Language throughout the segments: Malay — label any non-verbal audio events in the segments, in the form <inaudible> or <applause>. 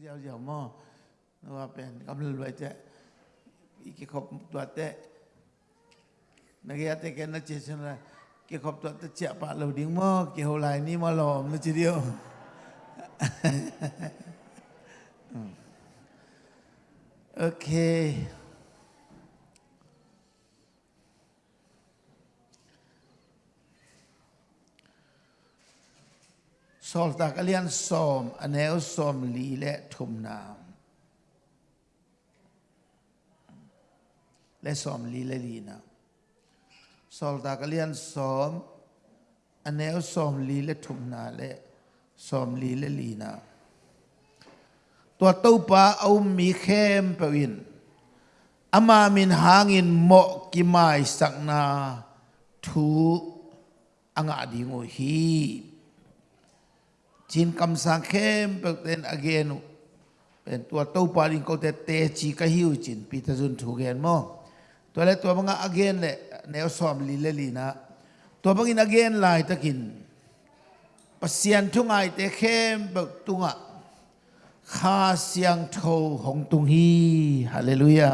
เดียวเดียวหม้อว่าเป็นกำลังรวยเจ๊อีกขบ สอลตากเลียนซอมอเนลซอมลีและทุมนามและซอมลีและลีนะสอลตากเลียนซอมอเนลซอมลีและทุมนาและซอมลีและลีนะตัวเต้าปลาเอามีเข้มเปวินอามามินหางินเหมาะกิมายสักนาทูอ่างอาดีงโอฮี จินคำสังเข้มเป็นอเกนุเป็นตัวตู้ปาลิงก็แต่เตจีกหิวจินปีตจุนถูกเกนมอตัวเล็ตัวมังอเกนเลยแนวสอมลีเลลีนะตัวมังอินอเกนลายตะกินปัสยันทุงไอเตเข้มแบบตุงะข้าเสียงโทของตุงฮีฮาเลลูยา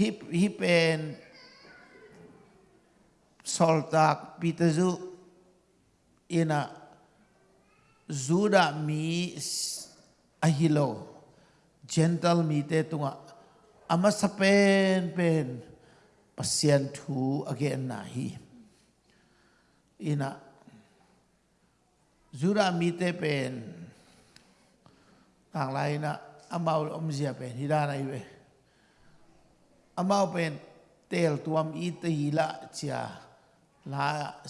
ฮิฮิเป็นสอลตากปีตจุ ina zuda mi ahilo gentle mi te tunga ama sapen pen pasien thu again na hi ina zuda mi te pen tang lai na amau om zia pen hi da nai ve amau pen tel tuam i te hi la chia la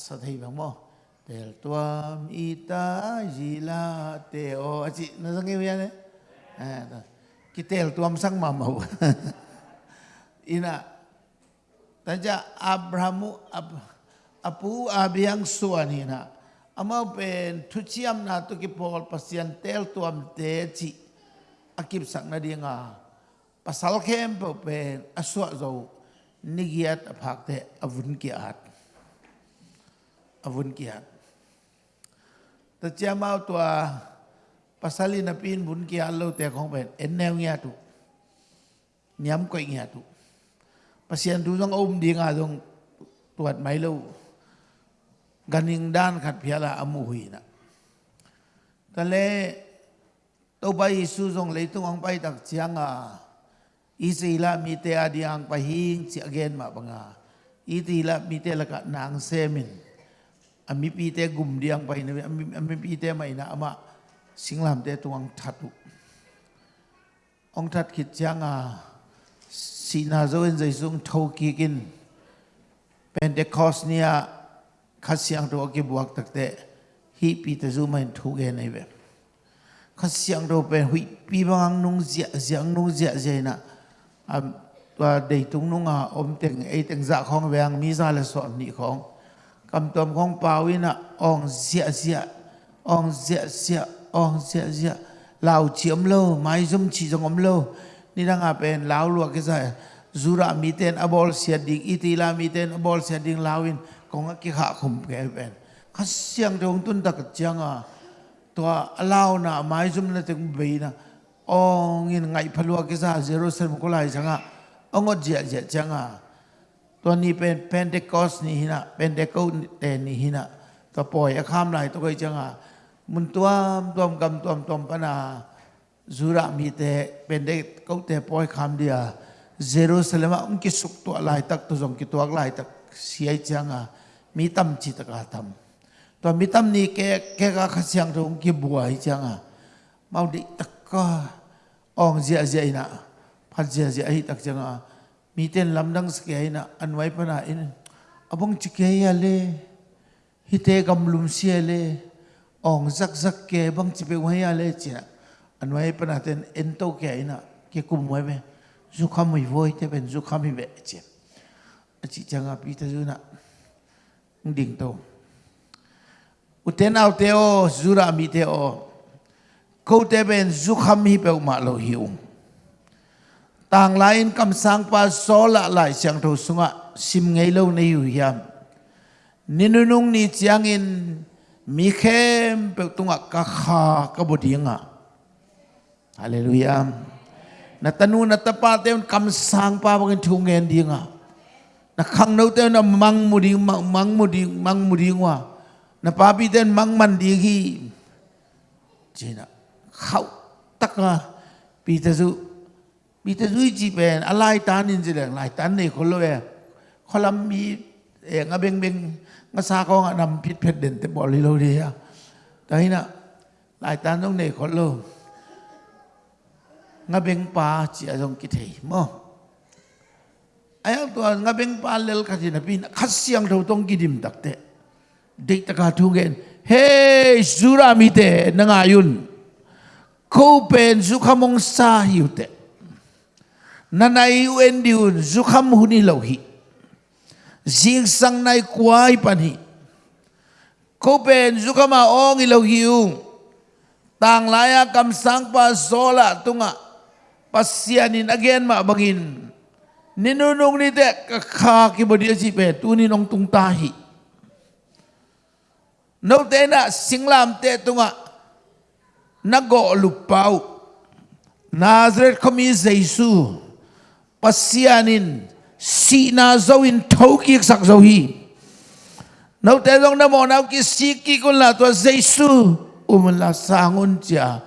sa thei bang mo Tel tuam ita jila teo aci nasang iu ya ne. Kita tel tuam sang mamau. <laughs> Ina taja Abrahamu ab, apu abiang suan ina. Amau pen tuciam na tu ki pol pasian tel tuam te ci akip sak na dia nga. Pasal kem pen aswa zo nigiat apak te avun kiat. Avun kiat. แต่เจ้ามาตัวภาษาลินปีนบุญกียร์เราแต่ของเป็นเอ็นแนวเงียตุย้ำก็เงียตุภาษาตุต้องอุ้มดีงาต้องตรวจไหม่รู้กันยิงด้านขัดเพียละอมุหีนะแต่เลตัวไปสู้ทรงเลยต้องไปตักเชียงอะอีสีละมีเตอดียงไปหิงเสียเกนมาบังอาอีตีละมีเตละกะนางเซมิน Ami pite gumdiang pa hinabi. Ami, ami pite may na ama singlam te tuang tatu. Ong tat kit siang ah sinazoin sa isung tau kikin. Pentecost niya kasyang to akibuak takte. Hi pite zumain tuge na ibe. Kasyang to pen hui pibang nung zia ziang nung zia zia na. Um, ว่าเด็กตุงนุ่งอะอมเต็งไอเต็งจะของแวงมีซาและสอนนี่ของ cầm tôm không bao in à ong dịa dịa ong dịa dịa ong dịa dịa lào chiếm lâu mai zoom chỉ dòng ấm lâu ni đang áp en lào lụa cái giải ra mi tên abol sia ding itila mi tên abol sia ding lawin kong ki kha khum ke ben khát siang trong tun tak chiang à. Tua lao na mai zoom le tung be na ong in ngai phalua cái giải jerusalem ko à. Ông ong ot jia jia à. ตัวนี้เป็นเพนเทคอสนี่นะเพนเทคอสเตนี่นะตัวปล่อยข้ามไหลตัวก็จังอะมุนตัวตัวกำตัวตัวปนาจุระมีแต่เป็นเด็กเขาแต่ปล่อยคำเดียเซโรสเลมาอุ้งกิสุกตัวไหลตักตัวจงกิตัวไหลตักเสียจังอะมีตั้มจิตกาตั้มตัวมีตั้มนี่แกแกก็ขสียงตรงกิบัวจังอะมาดิตักก็อ่องเสียเสียนะพัดเสียเสียตักจังอะ mi miten lamdang skei na anwai pana in. Abong chikei le hite gam lum siale ong zak zak ke bang chipe wai ale china anwai pana ten ento ke ina ke kum wai me. Zu kham mai voi te ben zu kham be che. Chi changa pi ta zuna ding to. Uten au te o, zura mi te o. Ko te ben zu kham hi pe ma lo hiu. tang lain kam sang pa so lai siang tho sunga sim ngei lo nei yu yam ninunung ni chiang in mi khem pe tunga ka kha ka bo haleluya na tanu na tapa te kam sang pa bang thu ngen dinga na khang no te na mang mu di mang mu di mang mu di wa. Na pa bi den mang man di gi jina khau tak pi ta su มคำสังปาบังทุงเงินดีงะนักขังนู้เตนมังมุดีมังมังมุดีมังมุดีงะนับปาปีเตนมังมันดีกีจีเขาตักนะปีเตซุปีเตซุจีเป็นอะไรตานินสิเลงอะไรตานี่คนละเวคนละมีเองอะเบงเบงงาซาก็นำพิษเพชรเด่นแต่บอลิโลเดียแต่นี่นะหลายตาต้องเนี่คนละงาเบงปาเจีอาจงกิเทมอไอ้ตัวงาเบงปาเลลคัสินะปีนขัดเสียงเราต้องกิดิมตักเตะเด็กตะกาทุเกนเฮ้สุรามิเตนงายุนเขาเป็นสุขมงสาหิวเตนั nanai uen diun zukham huni lohi zing sang nai kwai pani ko pen zukhama ong i lohi u. Tang laya kam sang pa zola tunga. Pasianin again ma bangin. Ninunung ni te kakha ki bodia chi pe tu ni nong tung tahi. no te na singlam te tunga. Nago lupau Nazareth kami Jesus pasianin si na zawin toki sak zawi nau telong na mona ki siki kun la to zeisu um la sangun cha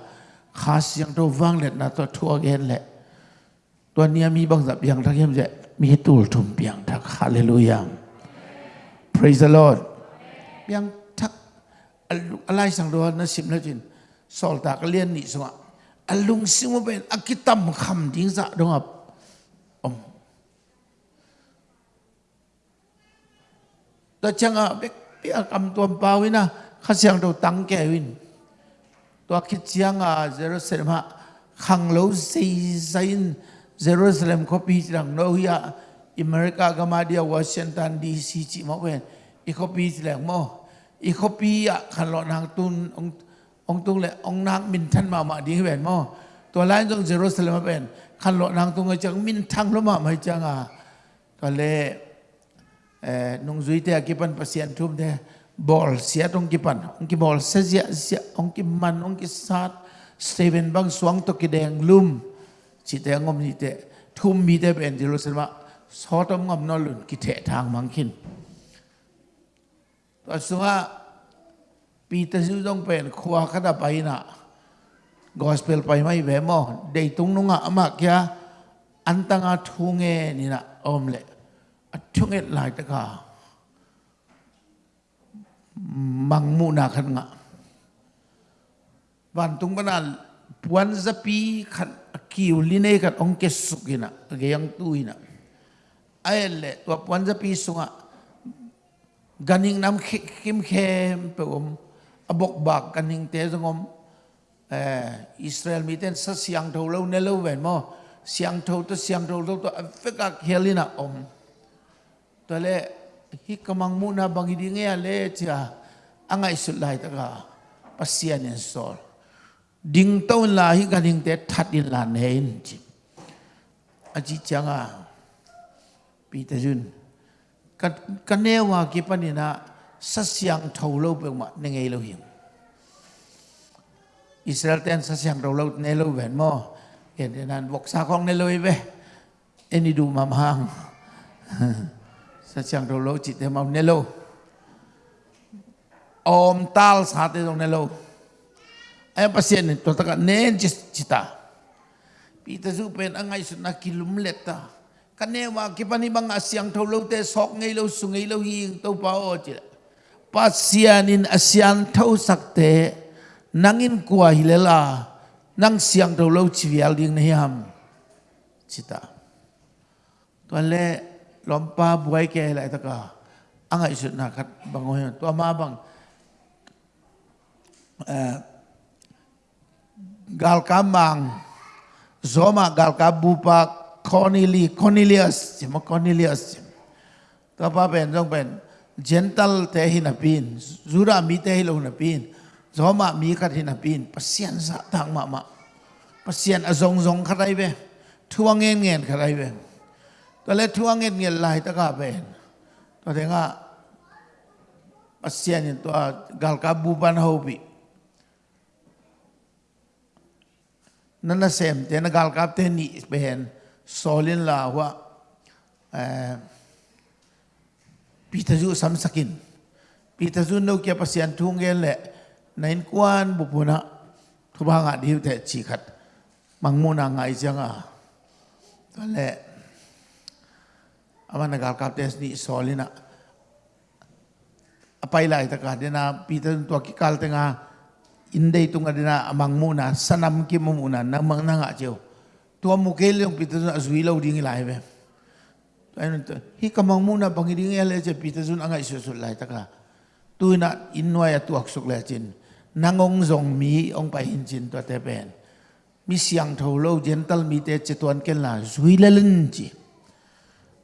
khas yang to wang let na to thua gen le to nia mi bang zap yang thakem je. Mi tul thum piang thak. Hallelujah. Praise the lord. Piang thak. Alai sang do na sim la jin. Sol tak lien ni so alung sing mo ben. Akitam kham ding za dong ta chang a bek pi a kam tuam pa win a kha siang do tang ke win tua khit chiang a jerusalem ha khang lo sei zain jerusalem ko pi chang no ya america ga ma dia washington dc chi mo wen i ko pi chang mo i ko pi a khan lo nang tun ong ong tung le ong nang min than ma ma di wen mo tua lai jong jerusalem wen khan lo nang tung ga chang min thang lo ma mai chang a ตอนแรก Eh, nung zui te akipan pasien tum te bol siat ong kipan. Ong ki bol se sia sia ong ki man ong ki sat seven bang suang to ki deng lum. Chi te ngom ni te thum mi te ben dilo sema so tom ngom no lun ki te thang mang khin to suwa pi te su dong pen khwa khada pai na. Gospel pai mai ve mo dei tung nunga ama kya antanga thunge ni na omle. 총엘라이다가 망무나간가 반동반알 부안자피 칸 기울리네 간 엉케 숙이나 게양 투이나 아엘레 와 부안자피 숭아 ganing nam kim khem pum abok bak ganing te zongom israel miten sa siang tho lo ne lo ven mo siang tho to siang tho to afeka khelina om tale hikamang muna bang hindi nga le siya ang isulay taka pasiyan yung sol. Ding taon lahi ganing te tatin lanayin. Aji siya nga, Peter Jun, kanewa kipanina sa siyang tawlaw pang ma lo yung. Israel ten sa siyang tawlaw nailaw ben mo. Yan, yan, boksa kong nailaw ibe. Ini du mamahang. <laughs> hang sa chang ro lo chi te mau ne lo om tal sa te dong ne lo ai pasien to ta ne chi chi ta pi ta zu pen angai su na kilum leta ka ne wa ki pa ni bang asyang tho lo te sok ngai lo su ngai lo hi to pa o chi pasian in asyang tho sak te nangin kwa hilela nang siang tho lo chi vial ding ne ham chi ta to le lompa buai ke la ta ka anga isut na khat bango he to ma bang eh, gal kamang zoma gal kabupa Corneli, Cornelius, chima Cornelius chim. Ta pa ben jong ben gentle te hi na pin, zura mi te hi lo na pin, zoma mi khat hi na pin, pasien sa tang ma ma. Pasien a zong zong khat ai ve, thuang ngen ngen khat ai ve. ลีอัสใช่ไหมคอนิลีอัสตัวป้าเป็นต้องเป็นเจนตัลเตหินาปินจูรามีเตหิลงนาปินโซมามีกัดหิน Aman nak kalau kata ni solina. Apa ilah itu kah? Dia na pita itu aki tengah indah itu ngah amang muna sanam ki muna na mang na ngah mukel yang pita itu azwi lau dingi lah eh, eh. hi kamang muna bangi dingi lah cew pita itu angah isu isu lah itu kah? Na inwa ya tu suk lah cin. Nangong zong mi ong pai hin cin tuah tepen. Misiang thau lau gentle mi teh cetuan kelah zwi lalun cie.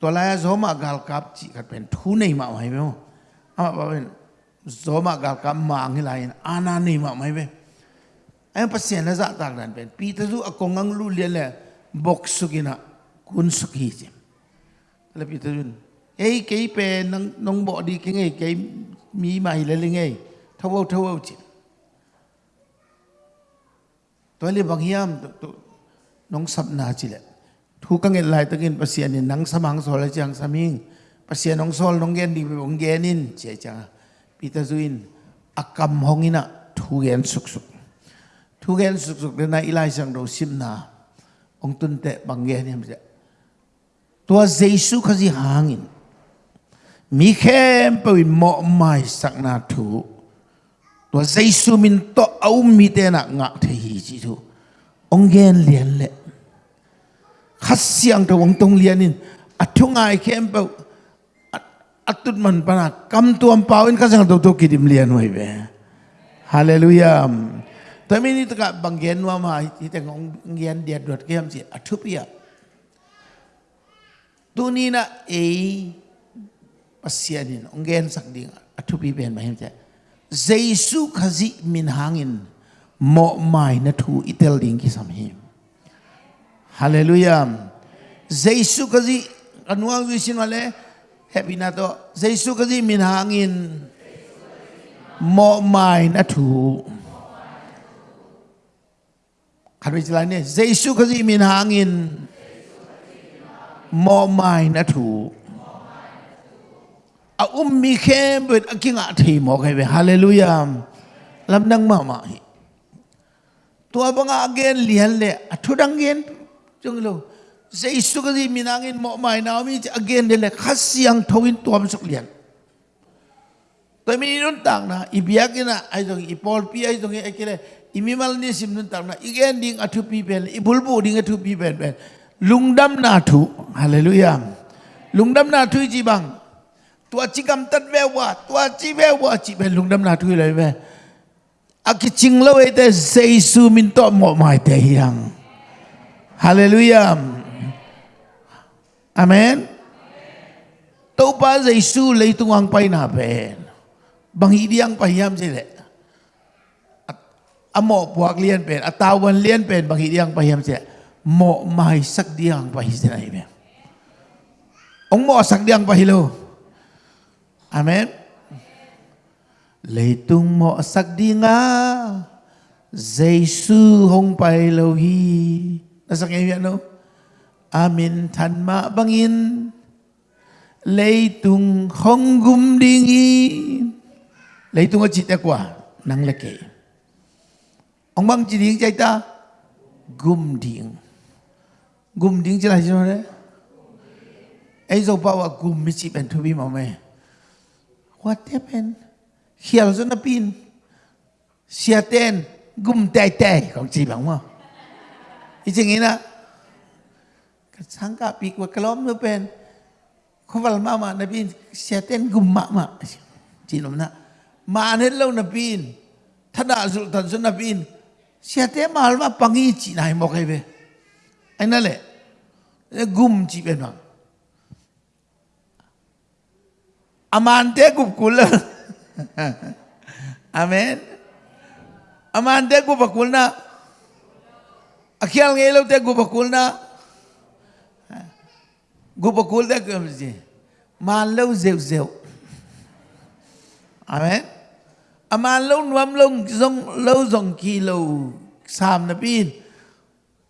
ตัวลายโซมากาลกับจีกัดเป็นทูนี่มาไหมเนาะอ่ะบ่เป็นโซมากาลกับมางี่ลายอานานี่มาไหมเว้ยไอ้ภาษาละจะตากนั้นเป็นปีตะซุอกงงังลุเลียละบ็อกซุกินะคุณสุกีจิแล้วปีตะซุนเอ้ยเกยเป็นนงนงบ่ดีกิงเอ้ยเกยมีใหม่เลยเลยไงทาวทาวจิตัวเลียบางยามน้องสับนาจิแหละ thu các ngân lại tôi ngân pasien nên nắng sắm hàng rồi là chẳng sắm hình pasien ông sol nông gen đi về ông gen in chế chả Peter Zuin akam hong ina thu gen suk suk thu gen suk suk đến nay ilai sang đầu sim na ông tuân tệ bằng gen em sẽ tua Jesus cái gì hàng in mi khem bởi mọ mai sắc na thu tua Jesus min to au mi tên na ngạ thể hi chi thu ông gen liền lệ khas siang to ong tong lian in. Athungai khem pe atut man pana kam tuam pawin kasang do to kidim lian wai be. Hallelujah. Tapi ni tak banggen wa ma kita ngong ngian dia dot ke am si athup ya. Tu ni na e pasianin ongen sak ding athup bi ben ma hem cha jesu khazi min hangin mo mai na thu itel ding ki sam him hallelujah jesu khazi anuang wisin wale happy na to jesu khazi min hangin mo mai na thu Kan vi jalan ni. Jesu kasi min hangin. Mo mai na tu. A ummi kem bet aking ati mo kay be. Hallelujah. Lam nang mama. Tua banga again lihan le. Atudang gen. jong lo se isu ka di minangin mo mai na mi again dele khasi ang thawin tuam sok lian to mi nun tang na ibiyakin na ai jong ipol pi ai jong e kile imimal ni sim nun tang na again ding athu pi pen ibulbu ding athu pi pen pen lungdam na thu hallelujah lungdam na thu ji bang ตัวจิกรรมตัดแววว่าตัวจีแววว่าจีเป็นลุงดำนาทุยเลยแม่อากิจิงเลวเอเตเซซูมินโตหมอหมายเตยัง hallelujah. Amen. Tau pa jesu lei tungang pai na ben bang hidiang pahiyam sile amo puak lian pen atawan lian pen bang hidiang pahiyam sile mo mai sak diang pahi sila ibe ong mo sak diang pahilo amen. Leitung mo sak dinga Jesu hong pahilo hi Nasa kayo yan, no? Amin tanma bangin, leitung honggum dingi, leitung ở chị ta quả, năng là kể. Ông băng chỉ điện ta, gum ding, Gum ding chứ là gì đấy? Ấy dâu bảo à gum mi chị bèn thu bi mà mẹ. What happened? Khi là dân pin, xia tên, gum tay tay, còn chị bằng không? 이쟁이나 sangka pi kwa kalom no pen khowal mama na bin seten gum ma ma chinom na ma ne lo na bin thada zul tan sun na bin sete ma halwa pangi chi nai mo kai be aina le gum chi be na amante gup kul amen. Amante gup kul na akhyal nge lo te gubakul na gubakul te kum ji man lo zeu zeu. Amen aman lo nuam lo zong lo zong ki lo sam na bin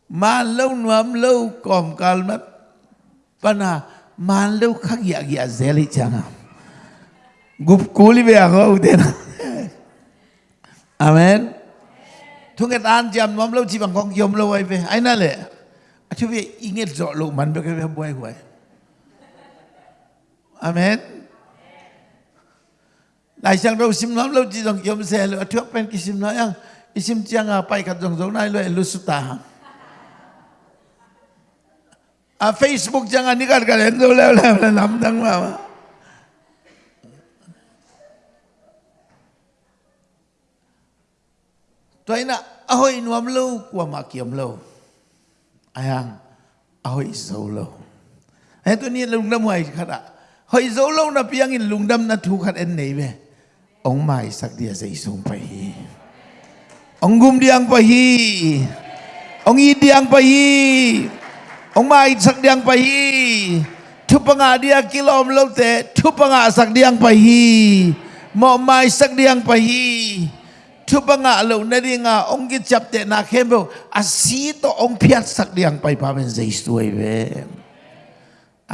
man lo nuam lo kom kal mat pana man lo khak ya ya zeli changa gup kuli be aho na, amen ทุกท่านจำน้อมเราจีบังกองยมเราไว้ไปไอ้นั่นแหละช่วยอิงเงจาะลูกมันไปกันไปบ่อยหวยอเมนหลายช่างเราสิมน้ำเราจีบังยมเสียเแล้วช่วยเป็นกิสิมน้อยยังอิสิมจังอาไปกับจงจงนายเลยลุสุตาอะเฟซบุ๊กจังอันนี้กันกันเห็นดูแล้วแล้วน้ำดังมา ตัวน่ะอาหอยนวมเล่ากว่ามาเกี่ยมลูกอายังอาหอยโซล่าไอ้ตัวนี้ลุงดำไหวขนาดหอยโซล่านะเพียงินลุงดำนะทุกขัดเอ็นไหนเวองไม้สักเดียใส่สูงไปฮีองกุมเดียงไปฮีองอีเดียงไปฮีองไม้สักเดียงไปฮีทุบปังอาเดียกิโลมลูกเตะทุบปังอาสักเดียงไปฮีมอไม้สักเดียงไปฮี ทุบงะเราในดีงาองค์กิจับเตนาเข้มเบลอาศีตองค์พิยัดสักเดียงไปพาเป็นใจสวยเว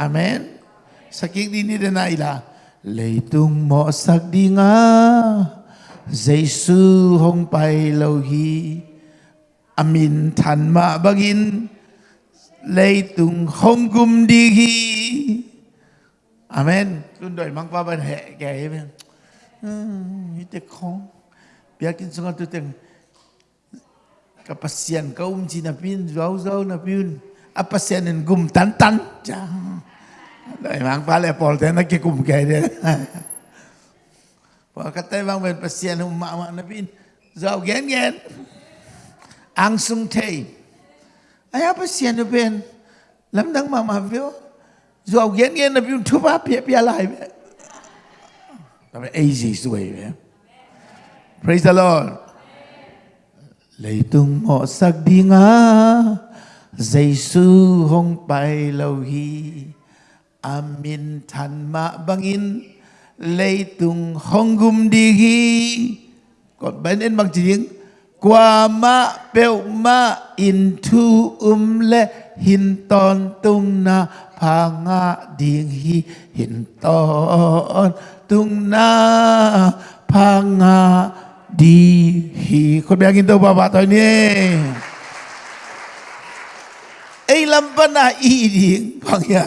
อาเมนสักอีกดีนี่เดนายละเลยตุงหมอสักดีงาใจสูหงไปโลหีอามินทันมาบักินเลยตุงหงกุมดีฮีอาเมนคุณโดยมังป้าบันแห่แก่ไหมอืมนี่แต่ของ biakin sunga tu teng kapasian kaum Cina pin jauh jauh na pin apa sian en gum tan tan ja dai mang pa le pol te na ki gum ke de pa katai bang ben pasian um ma ma na pin jauh gen gen. Ang sung te ai apa sian nu ben? Lam dang ma ma vio jauh gen gen na pin tu pa pia pia lai tapi easy suai ya Praise the Lord. Lấy tung mọ sắc đi ngã Giây sư hông bay lâu hi Amin than mạ bangin Lấy tung hông gum đi hi Còn bên in bằng tiếng Qua mạ bèo mạ in thu um lệ, Hin ton tung na pa ngã đi hi Hin ton tung na pa nga đi hi. Con bé kinh đâu bà bà thôi nè ấy làm bana na y đi bằng ya.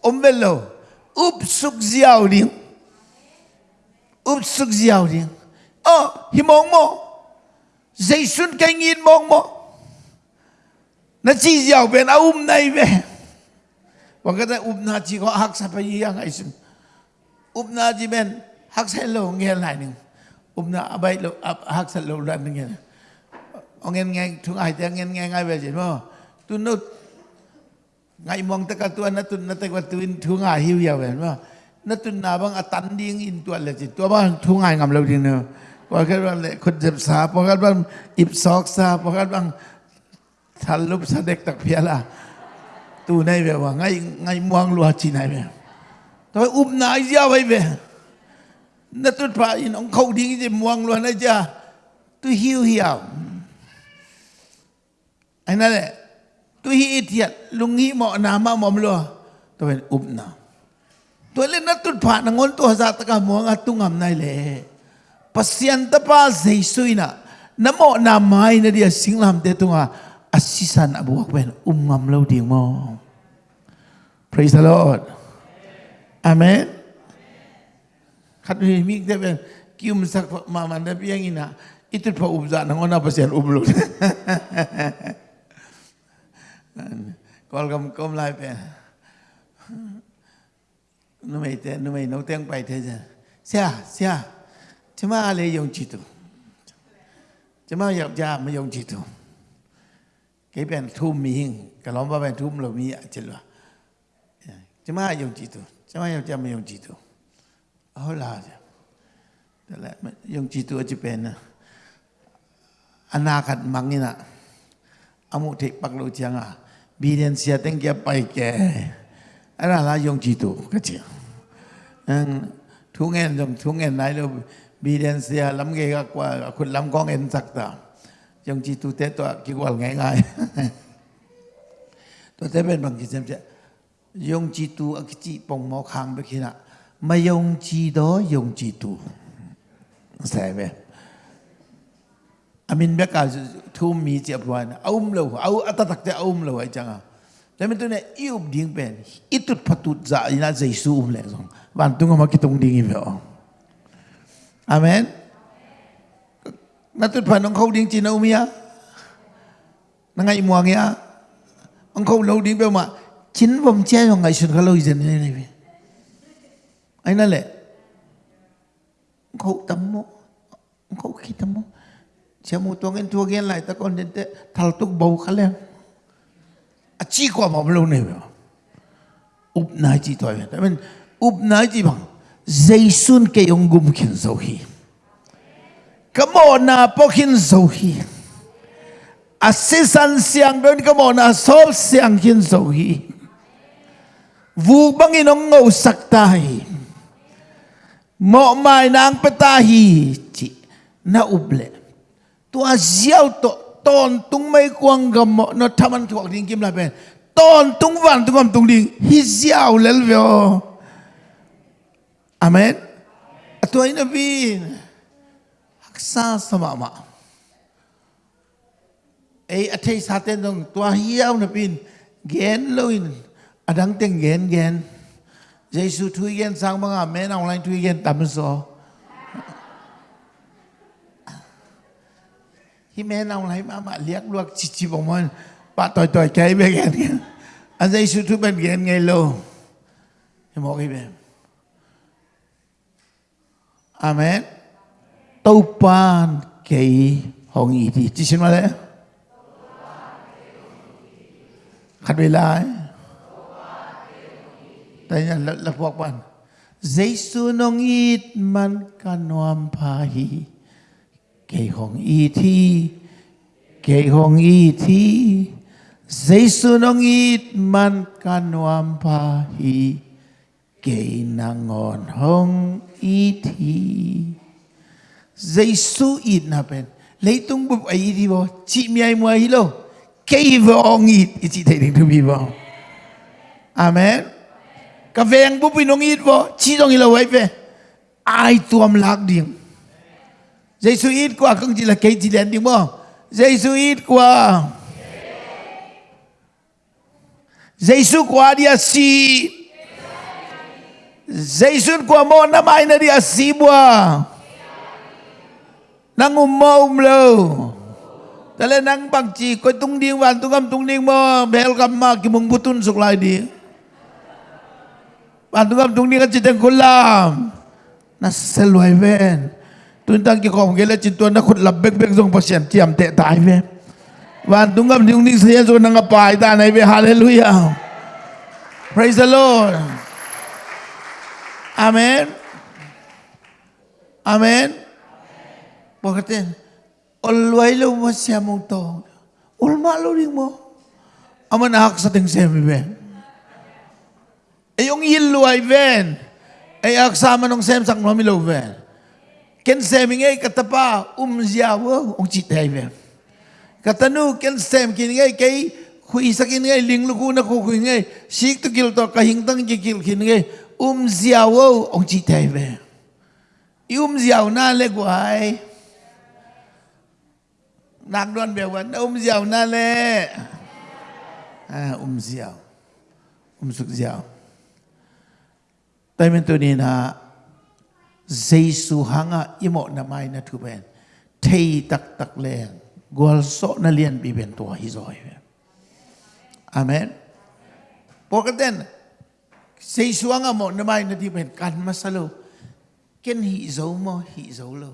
Ông bên lâu úp súc giàu đi úp súc giàu đi ờ hi mong mo. Canh yên mong mo. Nó chỉ giàu bên áo um này về và cái này um na chỉ có hắc sa phải yang ai xuân um na chỉ bên hắc sa lâu nghe lại nữa umna abai lo hak sal lo lan nge ongen nge thung ai te ngen nge ngai ve jin mo tu no ngai mong ta ka tu na tu na te wa tu in thung ai hiu ya ve mo na tu na bang atan ding in tu le ji tu ba thung ai ngam lo ding no พอกันว่าเลยคนเจ็บสาพอกันว่าอิบซอกซาพอกันว่าทันลุบสเด็กตักเพียละตูในแบบว่าไงไงมวงลัวจีไหนแบบตัวอุ้มนายยาวไปแบบ Na tu pa in ong khau ding ji muang luan aja. Tu hiu hiau. Aina le. Tu hi itiat lungi mo nama mo mlo. Tu kan, ben upna. Tu le na tu pa na ngol tu hazat taka muang atung ngam nai le. Pasian ta pa zeisuina. Na mo nama ina dia singlam te tunga asisan abu akwen um ngam lo ding mo. Praise the Lord. Amen kadu ni eh, dia bilang, kium sak mama tapi yang ina itu pak ubza nang ona pasian ublu. Kalau <laughs> kamu kau lah, melayu pun, nampai teh, nampai nampai yang baik teh jen. Siapa, siapa? Cuma ale yang citu. Cuma yang jah, mah yang citu. Kau pun tuh mihing, kalau bapa pun tuh melomih ya, aje lah. Ya, cuma yang citu, cuma yang jah, mah yang citu. Aulad. Yung jitu jipen. Anakat mangina. Amu tik paklo janga. Bidan siya tengkya paike. Ara la yung jitu kecil. Tungen jom tungen nai lo bidan siya lam ge ka kwa kun lam kong en sakta. Yung jitu te to kikwal ngai ngai. To te ben bang kisem siya. Yung jitu akici pong mau khang bekina. mày dùng chi đó dùng chi tu, sai mày. Amin bé cả thua mì giáp quan, ôm lâu, ôm ở ta thực 마용지도 용지도 세메 아민 메카 투미 Thế 아움로 아우 아타탁테 아움로 아이장아 Lepas tu ni iup ding pen, itu patut za ina Yesus um lesong. Bantu mà kita um ding vậy. Amen. Natut panong kau ding Cina umia, nangai muang ya, ông kau lau ding pe ma, chin vom che yang ngai Khâu kalau izin ni ni. 아니날래 khẩu tâm mô khẩu khí tâm mô xe mô tuông em thua ghen lại ta còn đến tệ. Thal tục bầu khá lên. À chi qua mà lâu này vậy? Up nái chi thôi vậy? Mình up nái chi bang dây xuân cây ông gum khiến dầu hi. Cảm ơn na po khiến dầu hi. À sĩ san siang đơn cảm ơn na sol siang khiến dầu hi. Vu bang in ông ngầu sắc tai. Mokmai nang petahi ci na uble. Tu azial to ton tung mai kuang gam no taman ki wak ding kim la ben. Tontung wan tung am tung ding hi ziao lel vio. Amen. Atu ai nabi. Aksa sama ma. Ei athei sa ten dong tu a hi yao. Gen loin. Adang teng gen. gen. Giêsu thui gen sang băng à, bang a men online thui gen tam so. Hi men online ma ma liak luak chi chi bong mon ba toi toi kai be gen. A Giêsu thui ben gen ngay lo. Hi mo gi ben. Amen. Tâu pan kei hong i di. Chi xin ma le? Khát về lại. Đây là lakwak ban. Giêsu nong ít man kanuam pahi. Kei hong y thi. Kei hong y thi. Giêsu nong ít man kanuam pahi. Kei nang on hong y thi. Giêsu ít na pen. Lấy tung bụp ấy đi bỏ chị mi mua hi lo, Kei vong ít. Chị thấy đến thứ bi vong. Amen. กาแฟงบุปินงอีดบ่ชีต้องอีละไว้เปอายตัวมลักดิงเยซูอีดกว่าคงจิละเกจิแดนดิบ่เยซูอีดกว่าเยซูกว่าดิอาซีเยซูกว่าโมนามายนาดิอาซีบ่นางุมโมมลูแต่ละนางปังจีก็ตุงดิงวันตุงกำตุงดิงบ่เบลกำมากิมุงบุตุนสุกลายดิง Wan tung am tung ding ka chiteng kulam. Na selwai ven. ตุนตั้งกี่ของเกล้จิตตัวนักขุดหลับเบกเบกทรงประเสียนเจียมเตะตายเว้วันตุงกับดิ้งดิ้งเสียส่วนนังปายตาในเวฮาเลลูยา praise the Lord amen amen บอกกันอลไว้ลูมาเสียมุง Ayong yilu ay ven. Ay aksama nung sem sang nomi lo ven. Ken seming um ay katapa umziawo ong chitay ven. Katanu ken sem kin ngay kay huisa kin ngay ling luku na kukuin ngay. Sik to kil to kahingtang kikil kin ngay umziawo ong chitay ven. Iumziaw na guai, Nak don bewan umziaw na um le. Ah, umziaw. Umsuk ziaw suk mình tai men tu ni su Giêsu hanga imo na mai na thu ben thei tak tak len gol so na liền bị ben tua hi rồi amen pokaten Giêsu hanga mo na mai na thi ben kan masalo ken hi zo mo hi zo lo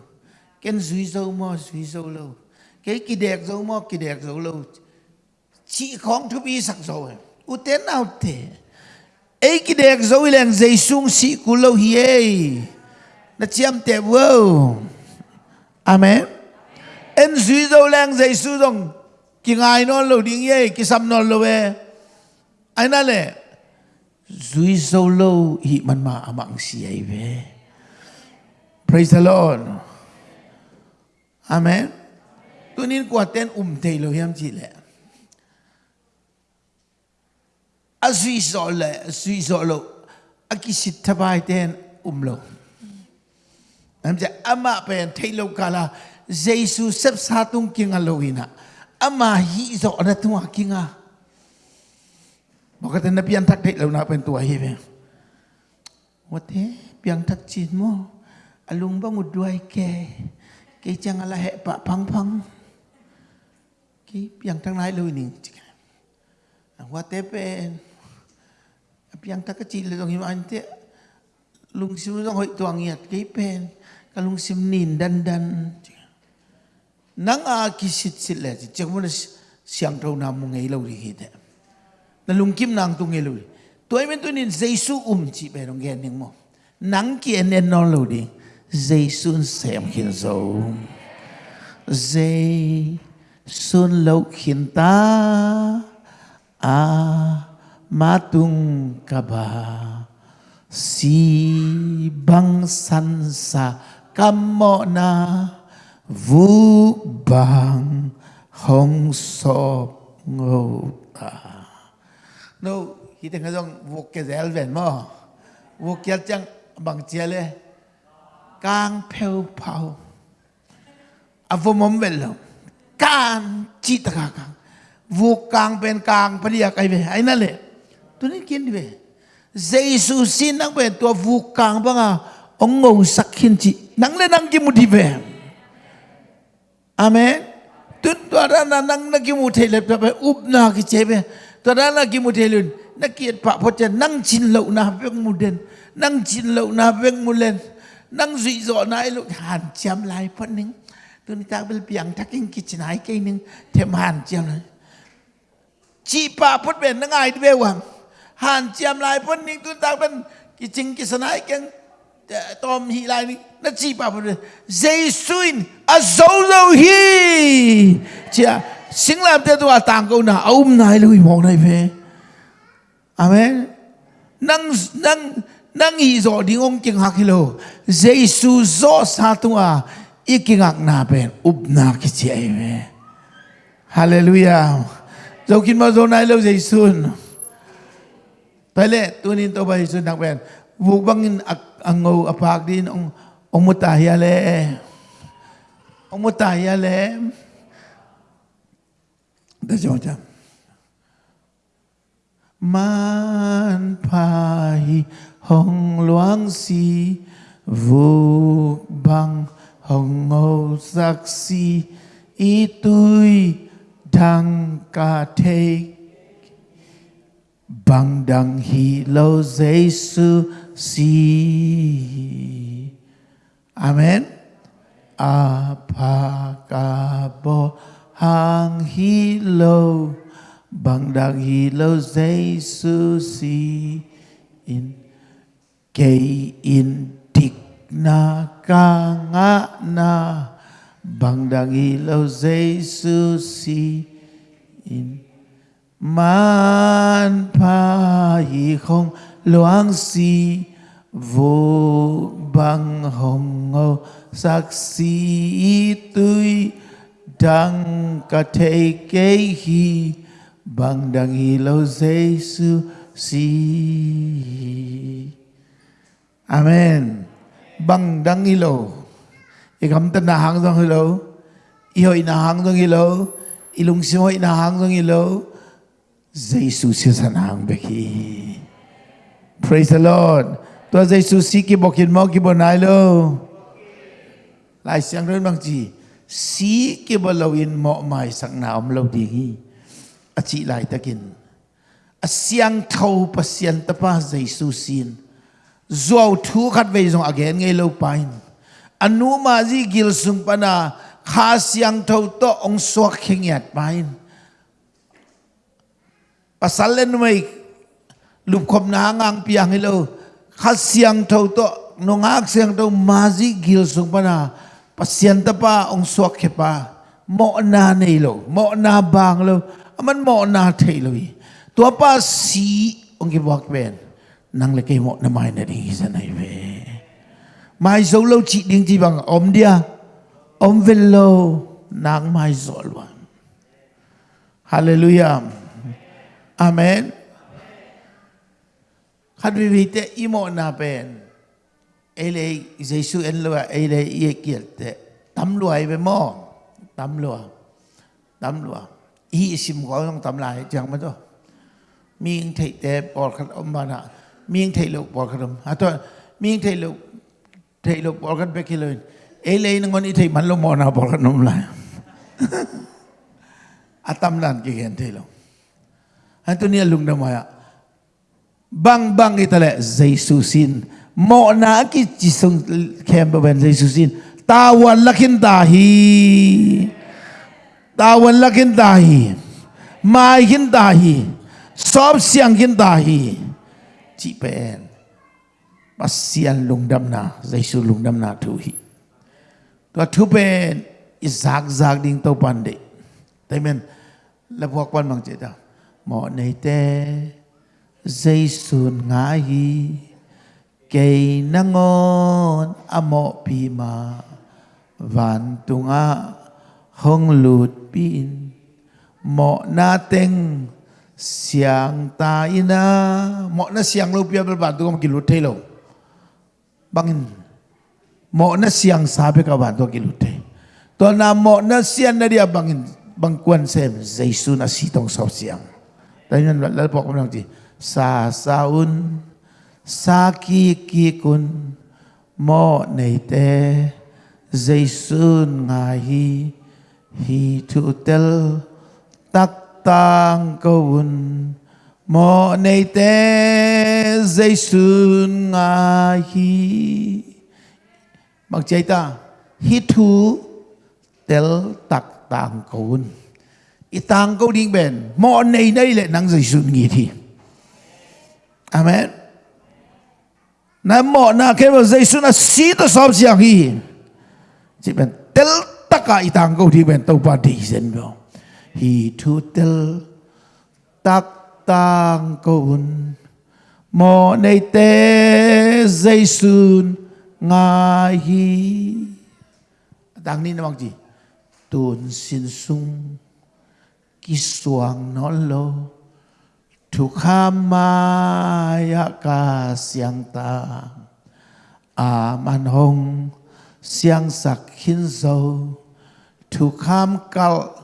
ken duy zo mo duy zo lo cái kỳ đẹp zo mo kỳ đẹp zo lo chỉ không thu bi sắc zo u tên nào thế ấy cái đẹp dấu lèn dây sung sĩ cú lâu hiê nó chiếm tệ vô amen. Em suy dấu lèn dây su dòng kỳ ngài nó lâu đi nghe kỳ xăm nó lâu về ai nói lệ suy dấu lâu hị mặn mà mạng sĩ ấy về praise the Lord. Amen. Tôi nên quả tên ủng thầy lâu hiếm chị lệ azui zole azui zolo aku sih terbaik dengan umlo amja ama pen thailo kala jesu sep satu tung lawina, ama hi zo na tung akinga bokat na pian thak thai lo pen tua hi ben wate pian thak chin mo alung ba ngut ke ke chang ala he pa phang phang ki pian thang nai lo ni wate pen piang ta ka chi le dong him an te lung sim dong hoi tuang yat ke pen ka lung sim nin dan dan nang a ki sit sit le chi chek mun siang tro na mu ngei lo ri hi te na lung kim nang tu ngei lo ri tuai men tu nin jesu um chi be dong gen ning mo nang ki en en no lo di jesu sem khin zo jesu lâu khin ta a à. Matung ka ba si bang san sa kam mo na vu bang hong so ngô ta no kita ngazong vok ke zel ven mo ya chang bang chia le kang pheu phao avo mom vel lo. Kan chi ta ka kang. Vok kang ben kang padia kai ve le tu ni kian dia. Zaisusin nang pun tua vukang bang ah, ongo sakin ci. Nang le nang kimu di bem. Amen. Tu tu ada nang nang mu kimu telep tapi up nak kicebe. Tu ada nang kimu telun. Nak kiat pak pocah nang cin lau nah peng muden. Nang cin lau nah peng mulen. Nang zui zo nai lu han jam lai pening. Tu ni tak bel piang tak ing kicin hai kening. Tem han jam lai. Cipa pot ben nang ai di bewang han jam lai pun ning tu tak pun kicing kisanai keng tom hi lai ni na chi pa pun zai suin azolo hi cha sing lam te tu a tang ko na om nai lui mong nai phe amen. Nang nang nang hi zo ding ong king hak hilo zai su zo sa tu a iking na pen up na ki chi ai me hallelujah. Zokin ma zo nai lo zai suin Pele tunin to bay sun nakwen. Wubangin ak angaw apak din ang umutahya le. Umutahya le. Da jota. Man pai hong luang si vuk bang hong ngô sắc si itui đăng ca thê bằng đằng hi lâu Giêsu si. Amen. Àp a ca Apagabo hang hi lâu. Bằng đằng hi lâu Giêsu si. In kei in tik na ka nga na. Bằng đằng hi lâu Giêsu si. In man pa hi không loang si vô bằng hồng ngô. Sắc si tươi đăng cả thể kế hi. Bằng đăng hi lâu giê sư si. Amen. Bằng đăng hi lâu i kam ta na hang dong hi lâu i hoi na hang dong hi lâu i lung si hoi na hang dong hi lâu Jesus sẽ sẵn hàng bê khi Praise the Lord. Tôi Jesus sĩ kì bọc hiện mô kì bọc nai lô Lại sáng rơi bằng gì? Sĩ kì bọc lâu yên mọ mài sẵn nào ông lâu đi khi À chị lại ta kìn À sáng thâu bà sáng ta bà Jesus xin Dùa thu khát về dòng again ngay lâu pain Anu à, ma gì gil sung pana. Khá sáng thâu to ông xoạc khinh nhạt pain pasal len mai lup khom na ngang piang hilo kha siang tho to nongak siang tho ma ji gil sung pana pasien ta pa ong suak khe pa. Mo na nei lo mo na bang lo aman mo na thei lo tua pa si ong ki bak ben. Nang le ke mo na mai na ding sa nai ve mai zo lo chi ding chi bang om dia om vel lo nang mai zol wa hallelujah Amen. Kadrivite imo na pen. Ele Jesu enlua ele yekilte. Tamlua ibe mo. Tamlua. Tamlua. I isim ko yung tamlai jang mato. Ming te te por kat ombana. Ming te luk por kat om. Ato ming te luk te luk por kat bekilun. Ele ngon ite manlo mo na por kat omlai. Atamlan kigen te luk. Tôi nia lùng đâu mà bang bang kita le Jesus sin mo na ki chisung kem ba ben Jesus sin tawan lakin dahi. Tawan lakin dahi. Mai hin dahi. Sop siang hin dahi. Chi pen pasian lung dam na Jesus lung dam na thu hi. To thu pen izak zak ding to pan de amen mọ này tê dây sùn ngã hi cây năng ngon, a mọ bì mà vạn tung a hông lụt pin, mọ na tênh siang ta ina mọ na siang lâu bia bản tung không kỷ lụt thế lâu băng mọ na siang sa bê cả bản tung kỷ lụt thế tôi làm mọ na siang na dia băng băng quan xem dây sùn a si tông sao siang. Tayo nun, lalo po ako ng Sa saun, sa kikikun, mo neite, zaysun nga hi, hi tutel, taktang kawun, mo neite, zaysun nga hi. Magchay ta, hi tu, tel taktang kawun itang ko ding ben mo nei nei le nang jaisun ngi thi. Amen. Na mo na ke mo jesu na si to sob siang hi chỉ ben tel taka itang ko ding ben to pa di sen bo hi thu tel tak tang ko un mo nei te jesu nga hi. Dang ni na namang ji tun sin sung Ki suang nolo Tukhama yaka siang ta Aman hong siang sak hin so Tukham kal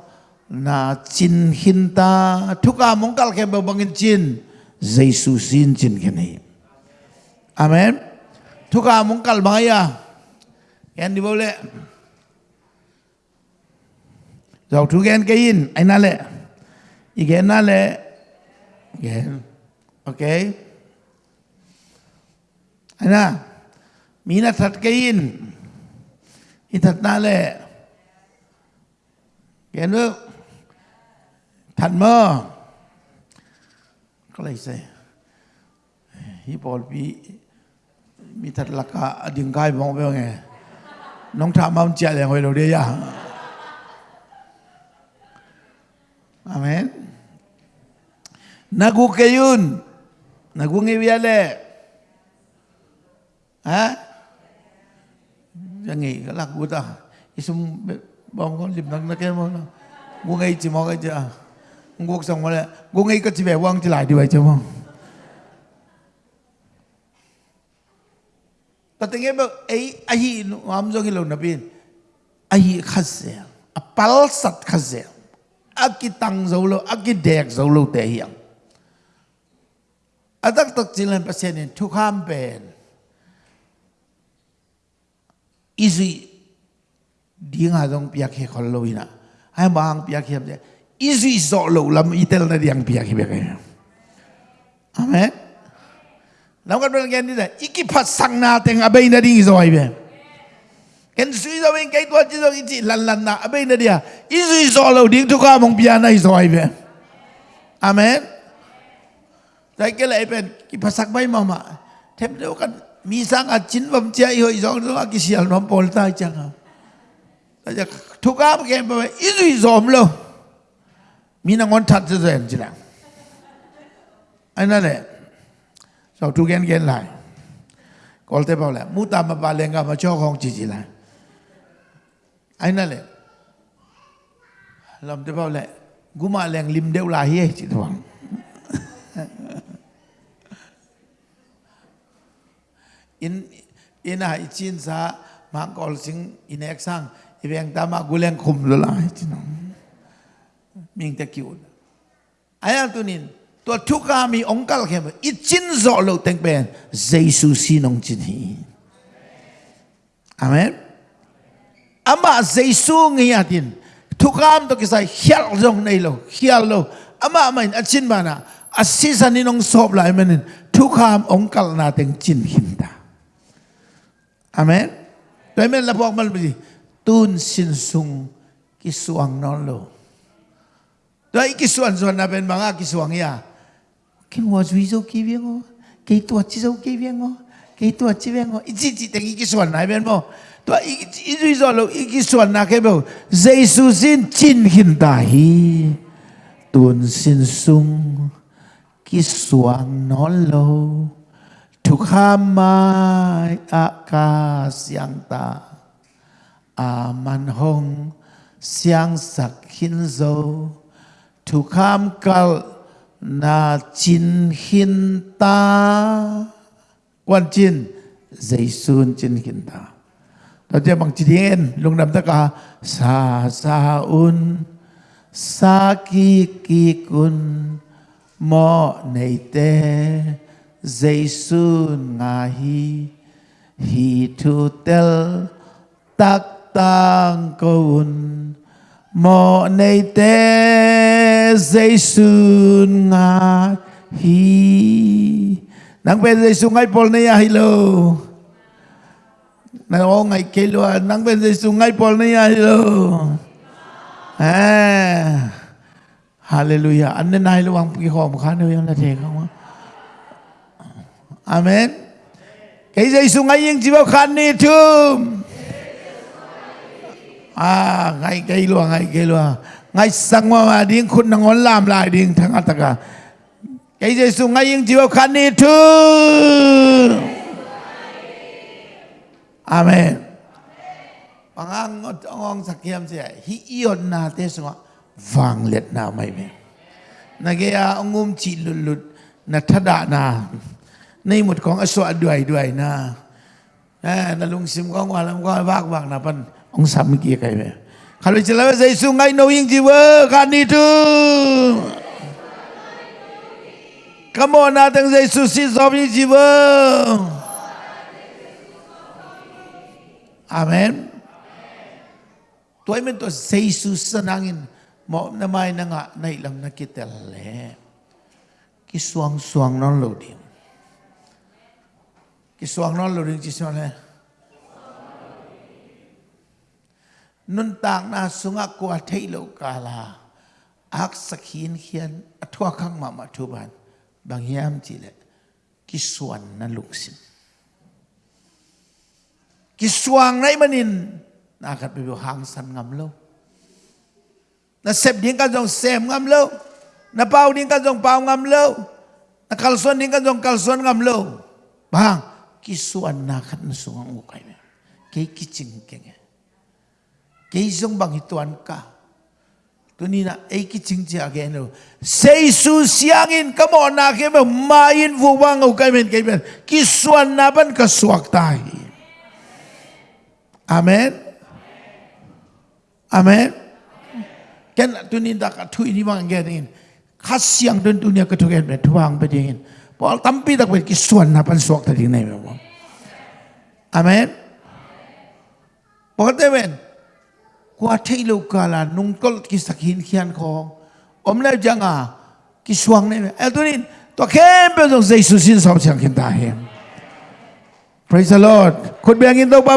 na chin hin ta. Tukham mong kal kebe bangin chin Zaisu sin chin kini Amen. Tukham mong kal bangaya Yang diboleh Jauh tu in, kain, ainale. le. าจินหินตาทุกขามงกัลแค่บังจินเยซูสินจินแค่นี้อเมนทุกขามงกัลบางอย่างแอนดิบเลยเราทุกแกนกินไอ้นั่นแหละอีกแกนนั่นแหละ Again. Okay? Ana, mina thật kain. Hi thật na le. Cái nước. Thật mơ. Có lấy xe. Hi bol bi. Mi thật là cả đường gai bóng bèo nghe. Nông thả mong chạy lại hồi đầu đi à. Amen. Nagu kayun. Nagu ngiwiale. Ha? Jangi kalak buta. Isum con lim nang nakel mo. Gu ngai chi mo cái cha. Gu xong mo le. Gu ngai ka chi ve wang chi lại đi vậy chứ mo. Patingin ba ay ahi am zo ngilo na bin. Ahi khase. Apal sat khase. Zolo, akidek zolo te hiyang. adak tak jilan pasien in tukam ben izi di nga dong piak he khol lo ina hai bang piak he de izi zo lo lam itel Atak tak jilan pasien ini tu kampen. Izi dia dong pihak he kalau ina. Hai bang pihak he Izi solo lam itel nadi yang pihak he pihak he. Amen. Lam kan bukan kian dia. Iki pasang na teng abai nadi izoi be. Ken suwi zawi kai tua jizo izi lan lan na abai nadi isu Izi solo ding tu kampung pihak na izoi be. Amen. Amen. Taikela ipen ki pasak bai mama. Tem deo kan misang achin bam chia iho izong dong aki sial mam pol ta changa. Taja thuka ke bam izu izom lo. Mina ngon that ze zen jira. Ana le. Sau thu gen gen lai. Kol te pa la. Mu ta ma pa lenga ma cho khong chi chi lai. Ana le. Lam te pa la. Guma leng lim deu la hi chi thwang. in in hai chin sa mang kol sing in ek sang i beng ta ma guleng khum lo la chi no ming ta kiu aya tu nin, to thu ka mi ong kal khem i chin zo lo teng ben jesus si nong chin hi. Amen. Ama jesus ngi atin thu kam to kisai hial jong nei lo, hial lo. Ama main achin bana asisaninong sob lai manin thu kam ong kal na teng chin hinda Amen. Đấy mình là bọc mà gì? Tun sin sung, kisuang non lo. Đấy kisuan suan na bên mga kisuang ya. Cái hoa duy dâu kỳ viên ngô. Cái tuột chi dâu kỳ viên ngô. Cái tuột chi viên ngô. Ít chi chi tình kisuan này bên mô. Tua ít duy dâu lâu ít kisuan na cái bầu. Dây su xin chin hin tà hi. Tun sin sung, kisuang non lo ham mai aka siang ta aman hong siang sak hin dâu Thukham ham kal na chin hin ta. Quan chin dây sun chin hin ta. Đó là bằng chữ đen lúc nằm tất cả sa sa un, sa ki ki kun, mo nei te. Jesus ngahi hi thu tel tak tang koun mo nei te Jesus ngahi nang pe Jesus ngai pol nei hi lo nang o ngai ke lo nang pe Jesus ngai pol nei hi lo à. Hallelujah. Anh nên ai lo ăn cái hòm khá nơi anh là thế không ạ? Amen. Cái dây sung ngay yên chỉ bao khăn đi thương. À, ngay cái lùa, ngay cái lùa. Ngay sang mà điên khôn nang ngón làm lại điên thằng át cả. Cái dây sung ngay yên chỉ bao khăn đi thương. Amen. Bằng ăn ngọt ngon sạc kiêm sẽ hi ion na tê sung vàng liệt na mày mẹ. Nà kia ông ngum chỉ lụt lụt na thada na. ในหมดของอสวดด้วยด้วยนะนะลุงซิมก็ว่าแล้วก็วากวากนะปันองสามกี่ไก่เนี่ย Kalau celana saya sungai knowing jiwa kan itu. Kamu datang saya susi sobi jiwa. Amin. Tuai men to saya senangin mau namai nanga nailang nakitel le. Kisuang suang non loading. Kiswang non loading chiswang eh. nun tang na sunga ko athei lo kala ak sakhin khian athwa khang ma ma thu ban bang yam chi le ki suan na luksin ki suang nai manin na khat be hang san ngam lo na sep ding ka jong sem ngam lo na pau ding ka jong pau ngam lo na kalson ding ka jong kalson ngam lo bang ki suan na sungang ukai me. Ke ki ching kenge. Cái giống bằng tuan cả tôi nhìn là ấy cái chính trị cái nào xây su siang in cái món nào cái mà mai in vu vang ở cái bên cái bên cái xuân na bên cái suak tai. Amen. Amen. Cái thui đi bằng cái này khát siang đơn dunia cái thui cái bên thui bằng bên cái bỏ tampi đặc biệt cái xuân na bên suak tai này mà amen bỏ cái bên กว่าที่ลูกกาลานุ่งกลกิสักหินเขียนของอมแล้วจังอ่ะกิสวงเนี่ยเอลตัวนี้ ตัวเข้มเป็นตรงใจสุสินสอบเสียงกินตาเห็น Praise the Lord คุณเบียงกินตัวป้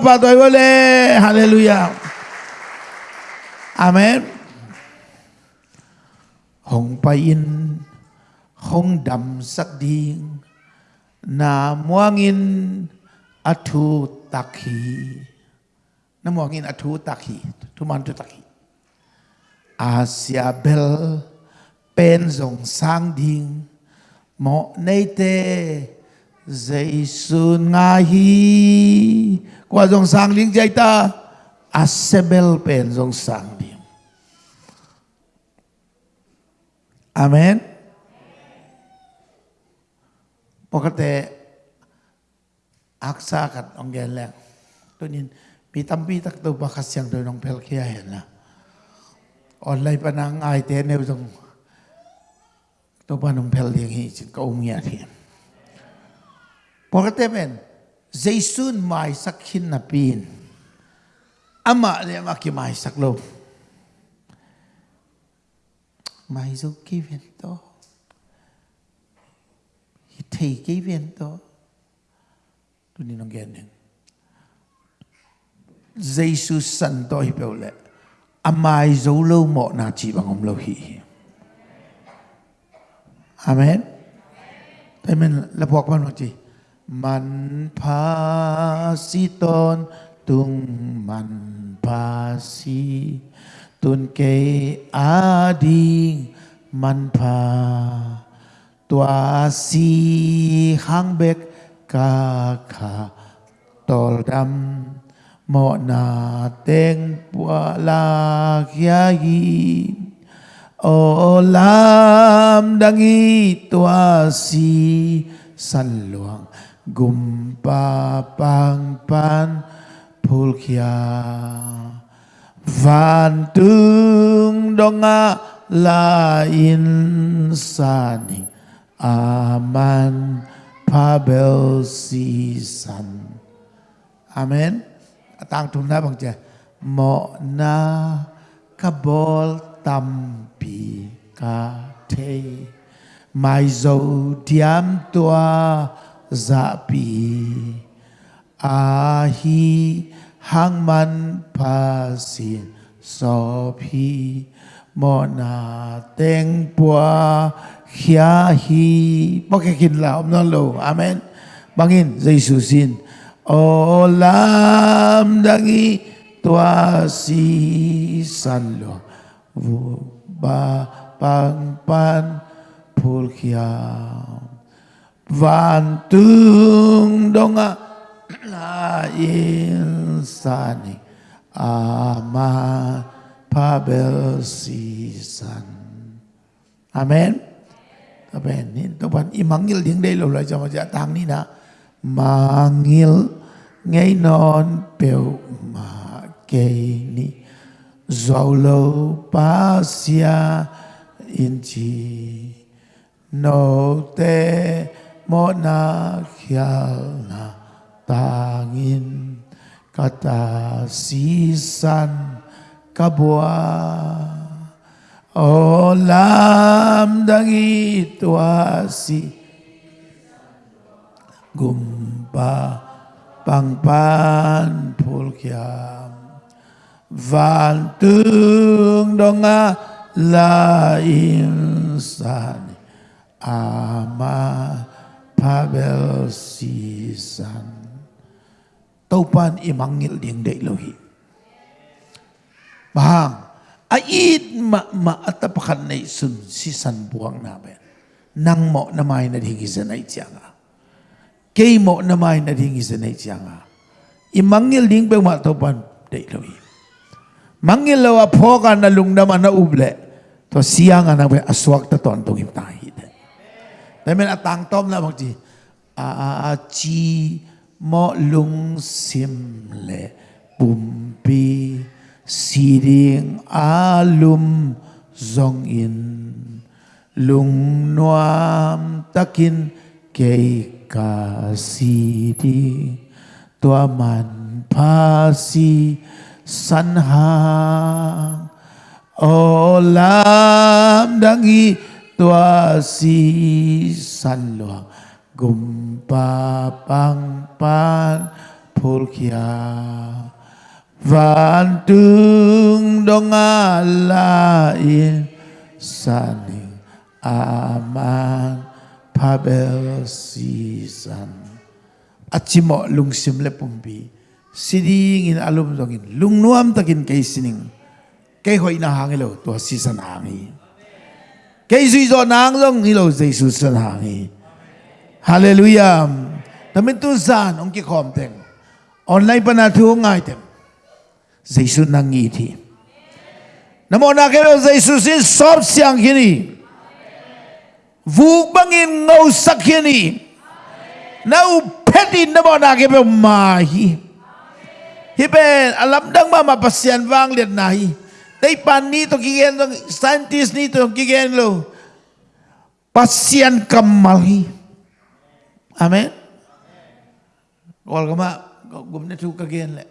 không đầm sắc điên na mua nghìn athu tạc hỷ. Na mua nghìn athu tạc man tu tạc hỷ. Asia bel pen dòng sang ding, mo nay te dây sun nga hi. Qua dòng sang ding dây ta asebel pen dòng sang ding, Amen. ปกติอักษากันองเกนแล้วตัวนี้มีตั้มปีตักตัวบักเสียงโดยน้องเพลเคียเห็นละออนไลน์ปนังไอเทนเนี่ยตรงตัวปน้องเพลเลี้ยงหิจินก็อุ้งเงียที Pagkate men, Zaysun may sakhin na pin. Ama niya makimay saklo. May zo kivin to. Hitay kivin to. Ito ninong ganyan. Jesus santo hipeule. Amay zo lo mo na chibang umlo hi. Amen. Amen. Lapok man mo chi. มันพาสิต thấy cái viên 태기 tôi tuni nong gen ne jesu san to hi peo le amai dấu lâu mo na chỉ bằng ông lo hi amen. Thế mình là buộc bạn nói gì man pa si tôn, tung man pa si tun ke a ding man pa Tua si hangbek kaka toldam mo na teng puala kiai olam dangi tua si saluang gumpa pang pan pulkia vantung donga lain saning aman pabel si san amen. Tang thum na bang che mo na kabol tam pi ka te mai zo diam tua za pi. A hi hang man pa si so pi mo na teng bua khia hi bok kin la om non lo amen bangin jesu sin. O lam dangi tua si san lo vu ba pang pan phul khiam. Vantung donga la insani ama pabel sisan. Amen. Amen. Ni? Tuan imangil ding dei lo la jama ja tang ni na mangil ngay non peu ma ke ni. Zolo pasia inchi no te mo na khial na tangin. Kata sisan kabua o lam dangi tuasi gumpa pangpan pulkiam vantung donga la insani ama Pavel sisan. Taupan imangil ding day lohi. Bahang aidma atapakan na isun sisan buang namin. Nang mo na may nadhingisan na itiyanga. Kay mo na may nadhingisan na itiyanga. Imangil ding bang matopan day lawi. Mangil lawa po ka na lungnaman na uble. To siya nga na may aswag na to ang tungim tahid. Dahil atang tom na magji. Aachi mo lung simle pumpi. Pumpi. Siding alum zong in lung nuam takin kei ka sidi tua man pasi sanha olam dangi tua si san luang gumpa pang pan pulkiang pulkia van tung dong alain saning aman pabel si san achimo lungsim le pumbi siding in alum dongin lungnuam takin kay sining. Kay hoy na hangilo to si san hangi. Kay zui zo nang long hilo Jesus san hangi. Hallelujah. Tamin tu san ong ki khom teng. Online pa na thu ngai tem giêsu nang ngi thì namo na kêu giêsu xin sóp siang khi ni vu bang in ngâu sắc khi ni nau peti namo na kêu ma hi hi ben alam dang ma mapasian wang liệt na hi Tay pan nito kigen gen scientist nito kigen lo. Pasyan kamalhi. Amen. Wal kama gumne tu kagen le.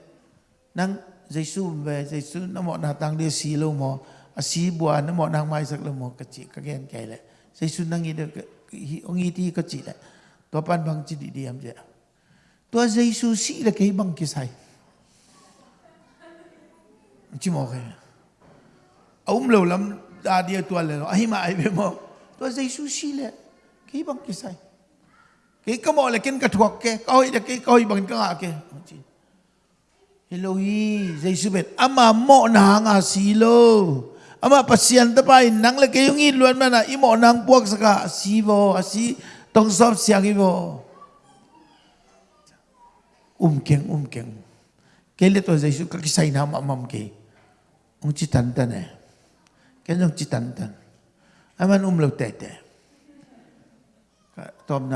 Nang giêsu về giêsu nó mọ na tang đi xí lâu mọ à bùa nó mọ đang mai sắc lâu mọ cái chị các em kể lại. Giêsu năng nghĩ được ông nghĩ thì các chị lại. Tôi ban bằng chỉ đi em chứ tôi giêsu xí là cái bằng kia sai. Chỉ mọ cái ông lâu lắm đã đi tôi là ai mà ai về mọ tôi giêsu xí là cái bằng kia sai. Cái cái mọ là cái cái thuộc cái coi là cái coi bằng cái ngạ kia hello hi dây su bet ama mo na nga silo. Ama pasien ta pai nang le ke yung i luan mana. I mo nang puak saka sibo asi tong sop siang ibo. Um keng um keng. Cái lệ tôi dây su cái sai nam amam cái ông chỉ tận tận này cái ông chỉ tận tận anh man um lâu tệ tệ tôm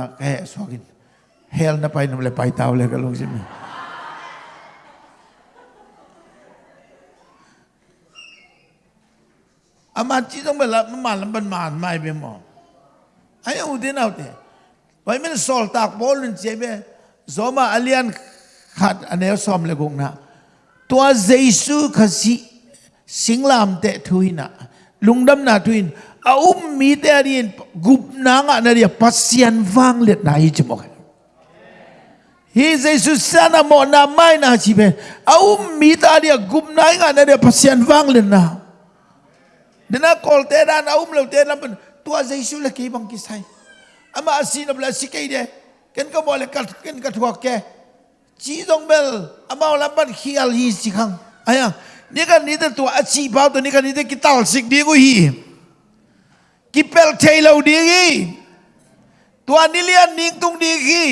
gì mình ama chỉ trong là mà làm bên mà mai bên mò ai u đi nào thế vậy mình sol tak bol lên chế bê zoma alian khát anh em xóm lại cũng na. Tua Giêsu khasi singlam te thuina lungdam na thuin. A um mi te adin gup na nga na dia pasian wang let na hi chmo hi jesus sana mo, na mai na chi be a um mi ta dia gup na nga na dia pasian wang let na. dena kol te dan aum lo te lam tua zaisu le lah, ki bang kisai ama asin abla sikai de ken ka bole kat ken ka thua ke chi dong bel ama la ban khial hi sikhang. Aya ni ka ni de tua achi bau, to ni ka ni de ki tal sik di go hi ki pel te lo di gi tua nilian ning tung di gi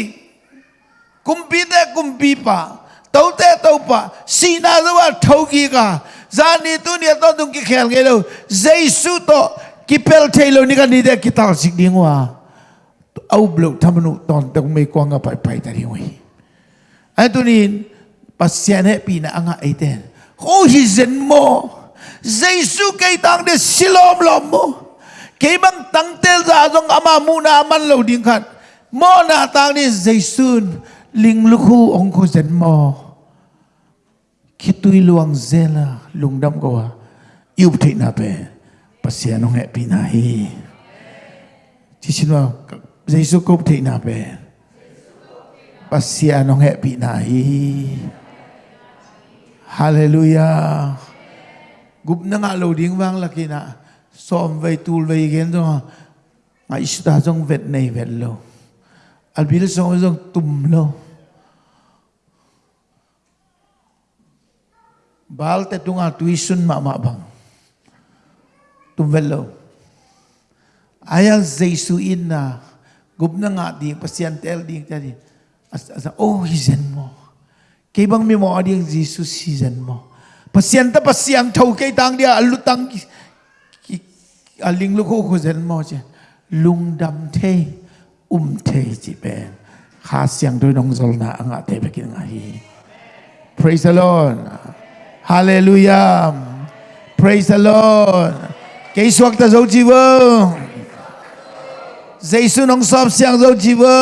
kumpi de kumpi pa tau te tau pa sina zawa thau gi ka Zani tu dia tahu tung kikel gelo. Zaisu to kipel telo ni kan dia kita sik dingwa. Au blok tamnu ton tak me ko nga pai pai tadi oi. Antu ni pasien he pi na anga aiten. Ko hi zen mo. Zaisu kai tang de silom lom mo. Kai bang tang tel za zong ama mu na man lo ding kan. Mo na tang ni zaisun ling lu khu ong ko zen mo. khi tôi luang dê là lùng đâm cầu à yêu thị nà bè, bà xe nó hẹp bì nà hi. Chỉ xin vào dây số cốc thị nà bè, bà xe nó hẹp bì nà hi. Hallelujah. Gup nâng nga lo ding vang laki na som vay tul vay gen zo nga isda zong vet nei vet lo albil song zong tum lo Bal te tunga tuisun ma ma bang. Tum vet lo. Ayal zaisu in na. Gup na nga di pasyantel di tadi. Asa oh hizen mo. Kay bang mi mo adi ang Jesus season mo. Pasyan ta pasyang tau kay tang dia alutang aling luko ko zen mo je. Lung dam te um te ji ben. Kha siang doi nong zol na anga te bekin nga hi. Praise the Lord. Hallelujah. Praise the Lord. Kay suak ta zo ji wo. Giêsu nong sop siang zo ji wo.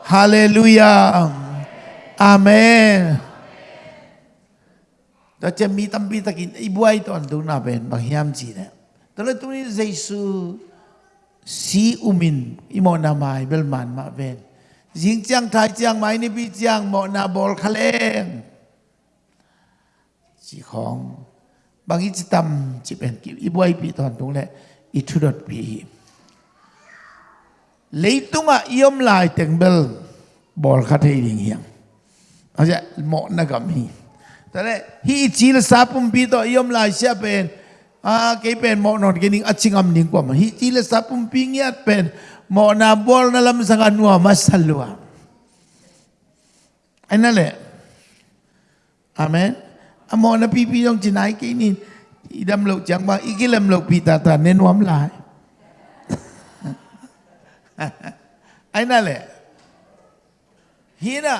Hallelujah. Amen. Che mi tam pi takin i buai to an du na ben bang hiam chi ne. Tala tu ni Yesu si umin imo na mai bel man ma ven. Jing chiang thai chiang mai ni bi chiang mo na bol khaleng. Chỉ khong bằng ít tâm chỉ bên kịp ít bôi bị toàn tung lệ ít chút đột bị lấy tung à yếm lại tiếng bel bol khát hay đình hiang à dạ mọ na cầm hi thế này hi chỉ là sa pum bị to yếm lại xia bên à cái bên mọ nọ cái nín ắt ching am nín qua mà hi chỉ là sa pum bị nghe bên mọ na bol na lam sang anua masalua anh nói lệ amen အမောနပီပီတော့ဂျနိုင်းကိနီဣဒမ်လောက်ကြံပါဣကိလမ်လောက်ပီတာတာနင်ဝမ်လာအိုင်နာလေဟီနာ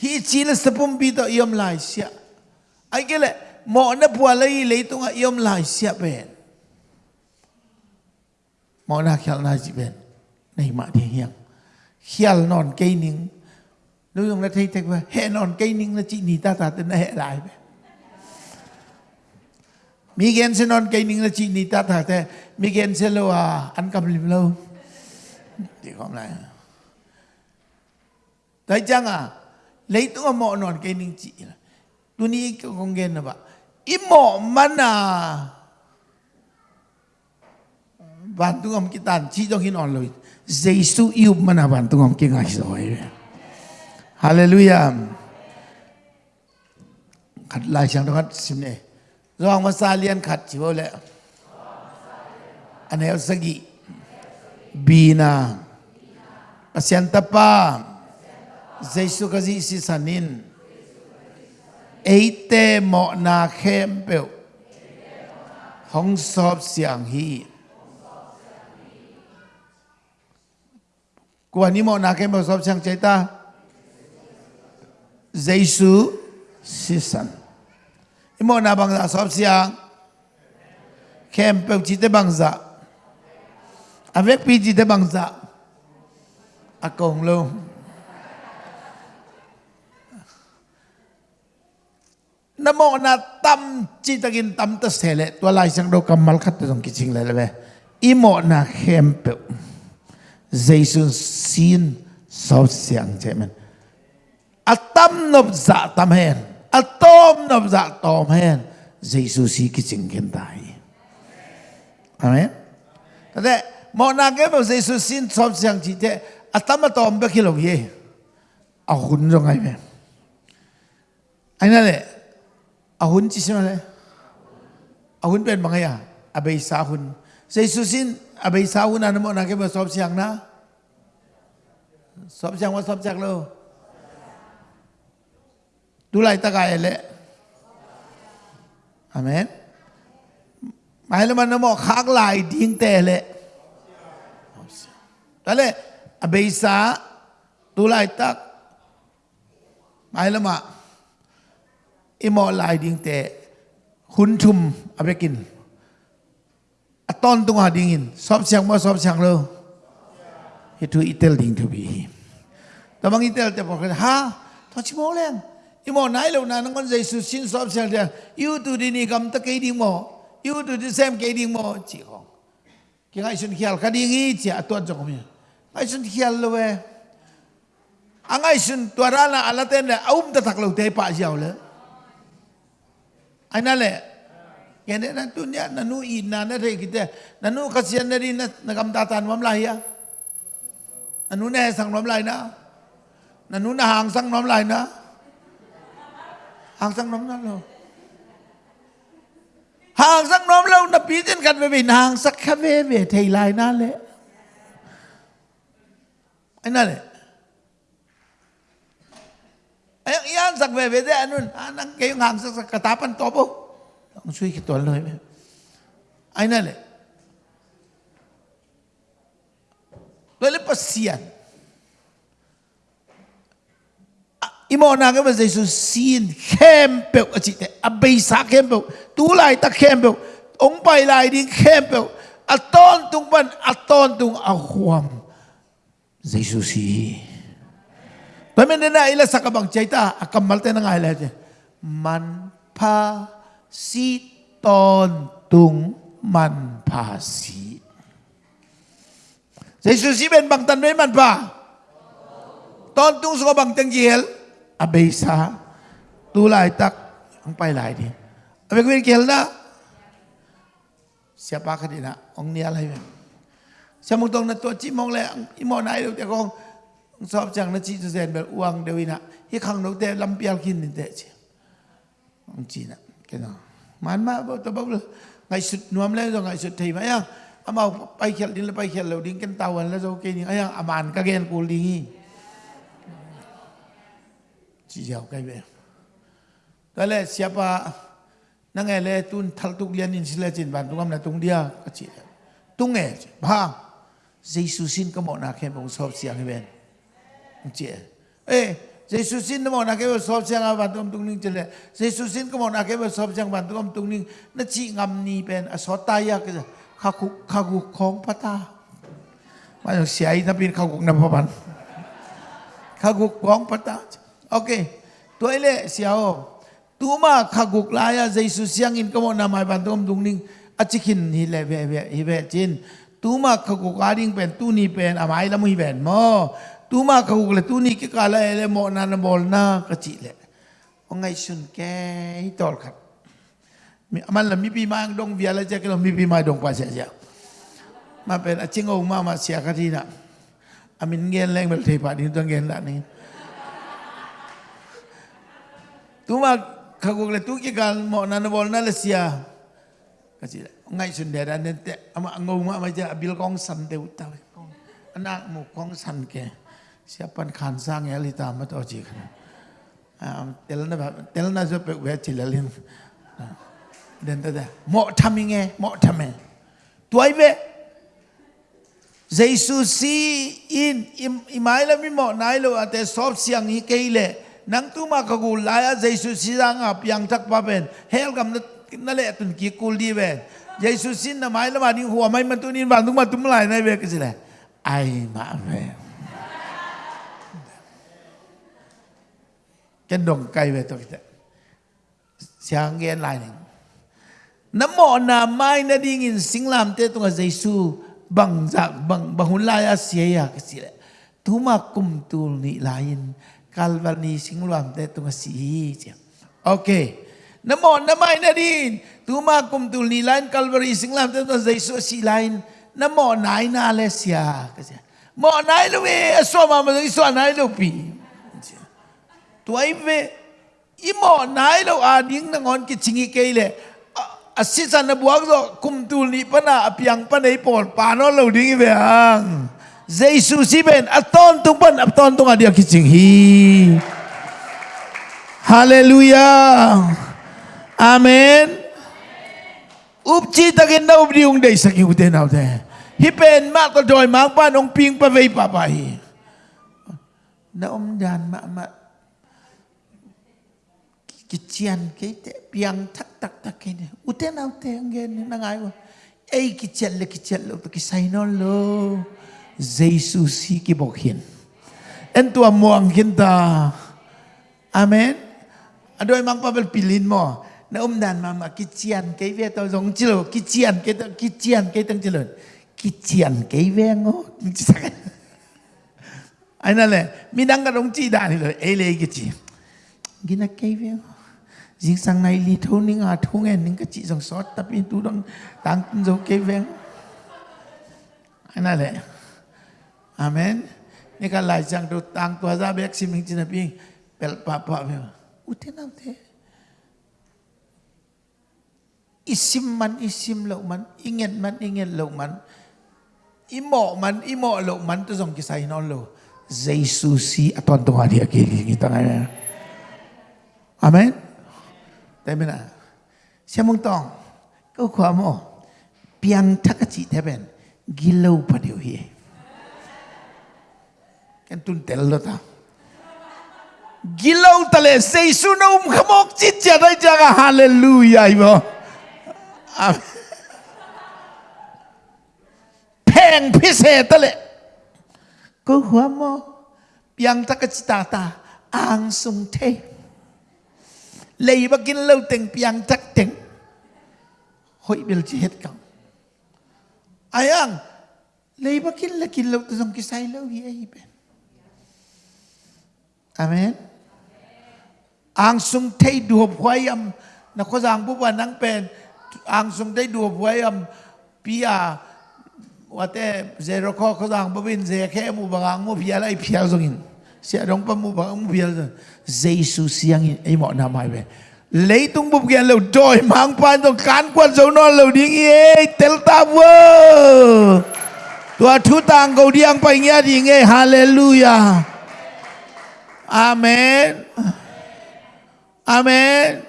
ဟီချီလစပုံပီတော့ယုံလိုက်ရှာအိုင်ကလေမောနပွာလေးလေးတော့ယုံလိုက်ရှာပဲမောနာခ l နာစီပဲနေမတီဟျံခ l နွန်ကိနင်းလူယုံလက်ထိတ်တက်ပဲဟဲနွန်ကိနင်းလက်ကြည့်နေတာတာတဲ့ဟဲလိုက်ပဲ มีเกณฑ์เซนอนกินิงละจีนิตาถาแต่มีเกณฑ์เซลว่าอันกำลิมเลวที่ความไรแต่จังอะเลยต้องมอนอนกินิงจีตัวนี้ก็คงเกณฑ์นะบะอิหมอมันอะบันตุงอมกิตันชีต้องกินอ่อนเลยเจสุอิบมันอะบันตุงอมกิงางสวยฮาเลลูยาขัดลายเสีงตรงนั้นสิเนี่ รองภาษาเรียนขัดชิวแล้วอันเอลสกิบีนาปัสยันตปาเจสุกจิสิสานินเอเตหมอนาเคมเปวห้องสอบเสียงฮีกว่านี้หมอนาเคมเปวสอบเสียงใจตาเจสุสิสัน Imo na bang za sop siang. Khem pe chi te bang za avek pi chi te bang za a kong lo na mo na tam chi ta gin tam ta sele. To lai sang do kamal khat ta dong kiching le le i mo na khem pe. Jaisun sin sop siang che men. A tam nop za tam hen. อะตอมนับจากตอมแห่งยซูซีกิจิงกันตายอามันแต่เมื่อนักเก็บยซูซินชอบเสียงจีเตอะตอมตอมเบกิลงเย่อะหุ่นยังไงแม่อันนั้นเลยอะหุ่นจีเสียงอะไรอะหุ่นเป็นบังไงอะอะเบย์ซาหุ่นยซูซินอะเบย์ซาหุ่นอันนั้นเมื่อนักเก็บชอบเสียงนะชอบเสียงว่าชอบจากเรา ไล่ตักหมายแล้วมา imo lai ding te hun chum abekin aton tunga dingin sop siang mo sop siang lo itu itel ding to bi tamang itel te pokre ha to chi mo Leng imo nai lo na nang kon jesu sin sop siang dia you tu di ni kam ta ke ding mo you tu di sem ke ding mo chi khong ki ngai sun khial ka ding i chi aton jong mi ngai sun khial lo we angai sun ala tên le aum ta tak lo te pa jiao le ai na le kene na tu nya na nu i na na re kite na nu kasian na rin na ta tan mam lai ya na nu ne sang mam lai na na nu na hang sang mam lai na hàng sang nom nan lo hàng sang nom lo na pi tin kan ve ve hàng sak kha ve ve thei lai na le ai na le ai yan sak ve ve de anun anang ke yung hàng sak sak katapan to po ang suy ki tol noi ai na le Lalu pasian. อีโมนาก็เป็นเซซูซีนเข้มเปียวอจิตเอเบซาเข้มเปียวตูไลตะเข้มเปียวองไปไลดิเข้มเปียวอะตอนตุงปันอะตอนตุงอะฮวมเซซูซีเพราะมันเนี่ยอีละสักบังใจตาอะกัมมัลเตนังไงเลยจ้ะมันพาซีตอนตุงมันพาซีเซซูซีเป็นบังตันไม่มันพาตอนตุงสกบังตังเกียร์ นไม่มันปะตอนตุ้งสกบังจังเยลอเบซาตูลายตักang pay lai di abe ko kel na siapa ka di na ong nia lai ben siya mong tong na to chi mong le imo na ai te kong sop chang na chi zu zen bel uang de wi na hi khang no te lam pial kin ni te chi ong chi na ke no man ma bo to bo ngai sut nuam le zo ngai sut thei ma ya amau pai khel din le pai khel lo ding ken tawan le zo ke ni ayang aman ka gen 지자오가베 달래 시아파 nangay le tun thal tuk lian in sila chin ban tungam na tung dia kachi tung e ba jesu sin ka mo na khe bong sob sia khe ben chi e jesu sin mo na khe bong sob sia ga ban tungam tung ning chile jesu sin ka mo na khe bong sob sia ban tungam tung ning na chi ngam ni ben a so ta ya ke kha khu kha khu khong pa ta ma yo sia i na pin kha khu na pa ban kha khu khong pa ta okay toile siao. Tuma khaguk laya jesu siang in kamo na mai ban tom dung ning achikin hi le ve ve hi ve chin tuma khaguk aring pen tu ni pen amai la mui ben mo. Tuma khaguk le tu ni ki kala le mo na na bol na ka chi le. Ongai sun ke hi tol khat. Mi la mi pi ma ang dong via la ja ke lo mi pi ma dong pa sia sia ma pen aching o ma ma sia ka thi na amin ngen leng bel thei pa ni to ngen la ni tuma kaguk le tu ki gal mo na bol na le sia. Kasi ngai sun de dan te ama ngau ma ma ja bil kong san de uta anak mu kong san ke. Siapan khan sang ya li ta ma to ji kan tel na tel na zo pe we chi lalin den ta mo thaming e mo thame tuai ve Jesus si in imai la mi mo nai lo ate sop siang hi ke le nang tu ma ka gu la ya jesu si rang ap yang tak pa ben hel gam na le tun ki kul di ben jesu sin na mai la ma ni huwa mai man tu ni ban tu ma tum lai nai be ke sile ai ma ve. Ken dong kai ve to kita siang gen lai ni nam mo na mai na ding in sing lam te tu ga jesu bang jak bang bahun la ya sia ya ke sile tu ma kum tu ni lain Calvary sing luam te tu si sia. Okay. Namo namai na din. Tuma kum tu ni lain Calvary sing luam te tu Yesu si lain. Namo, nai na le sia. Kasi. Mo, nai lu e, we so ma ma e so nai lu pi. Tu ai ve imo nai lu, a ding na ngon ki chingi ke le. Asisa na buang do kum tu ni pa na apiang pa nei pol, pa no lu ding ve, ang. Jesus siben aton tung pan aton tung adia kicing hi. Haleluya. Amen. Upchi takin na ubri yung day sa kiute na ute. Hipen ma ko doy mang pa nong ping pa vei pa pa hi. Na om dan ma ma kician kete piang tak tak tak kene. Ute na ute ang gen na ngayo. Ei kician le kician lo to kisay no lo. Jesus si ki bok hin en tua muang hin ta. Amen. Adoi mang pavel pilin mo na um dan ma ma ki chian ke ve to jong chilo ki chian ke to ki chian ke tang chilo ki chian ke ve ngo ai na le mi dang ka rong chi da ni le e le ki chi gi na ke ve ngo jing sang này li thâu ninh à thâu nghe ninh cái chị dòng sót tập in tu đang tăng dấu cái ven anh này Amen. Ni kan lai chang tu tang tua za bek sim hing china ping pel pa pa me. Ute na ute. Isim man isim lo man inget man inget lo man. Imo man imo lo man tu song kisai non lo. Jesus si aton tu dia ke kita ngai. Amen. Tapi na. Siapa mung tong? Kau kuat mo. Piang tak kecil teben. Gilau pada dia kan tun tel lo ta gilau tale sei su na um khamok chi cha dai jaga. Hallelujah ibo peng phise tale. Ko hua mo piang ta ka chi ta ang sung the lei ba kin lo teng piang tak teng. Hoi bil chi het kang ayang lei bakin la kin lo tong kisai lo hi ai ben amen ang sung thei du hwayam na ko jang bu ba nang pen ang sung thei du hwayam pia wate zero ko ko jang bu bin ze khe mu bangang mu pia lai pia zongin sia dong pa mu bang mu pia zong jesu siang ai mo na mai ben lấy tung bục ghiền lầu trôi mang pan trong cán quan dấu non lầu đi nghe tel ta vơ tua thu tang cầu đi ăn bay nghe đi nghe hallelujah amen. Amen.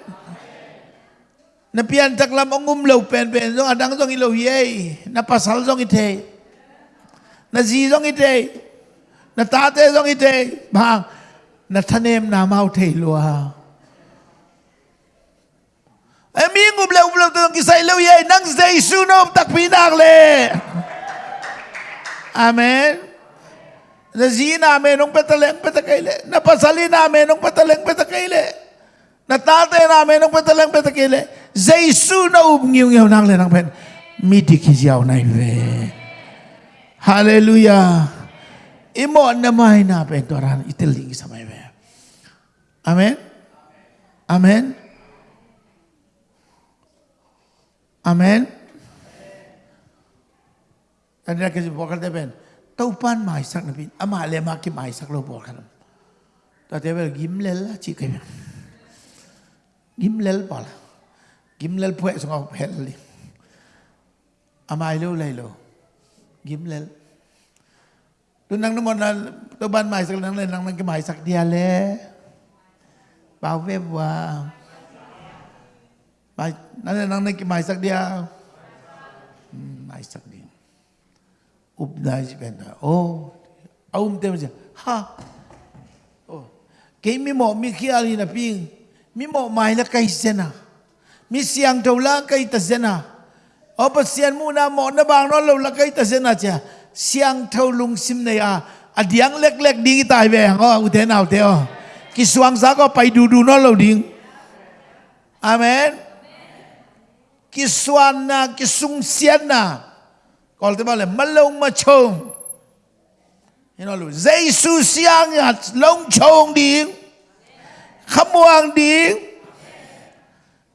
Na pian tak lam ongum lầu pen pen dong adang dong ilo ye na pasal dong ite. Na zi dong ite. Na ta te dong ite. Bang. Na thanem na mau thei lua. Ami ngub le ngub le tong kisay lo ye nang zay sunom tak pinak le. Amen. Na zi namin nung petaleng petakayle. Na pasali namin nung petaleng petakayle. Na tate namin nung petaleng petakayle. Zay na ub ngiw ngiw nang le nang pen. Midi kiziyaw na iwe. Hallelujah. Imo na may na pen toran itiling sa may Amen. Amen. Amen. Ra cái gì bỏ cái bên tàu pan mai sắc nè pin ama le ma ki mai sắc lo bỏ khăn ta thấy bây gim lel là chỉ cái gim lel bỏ là gim lel phụ xong học hết đi ama lâu lấy lâu gim lel tôi năng nó mà tàu pan mai sắc năng lên năng năng cái mai sắc dia lẹ, bảo vệ và bài năng lên năng năng cái mai sắc dia. Mai sắc ji ben. Oh, aum tem je. Ha. Oh. Ke mi mo mi khi ali na ping. Mi mo mai la kai sena. Mi siang tau la kai ta sena. O pa sian mu na mo na bang no lo la kai ta sena cha. Siang tau lung sim na ya. Adiang lek lek ding tai ve ho u te nào te o. Ki suang sa ko pai du du no lo ding. Amen còn tế bào là mất lông mà chồng. Thế nó lùi dây su siang là lông chồng đi khắp muang đi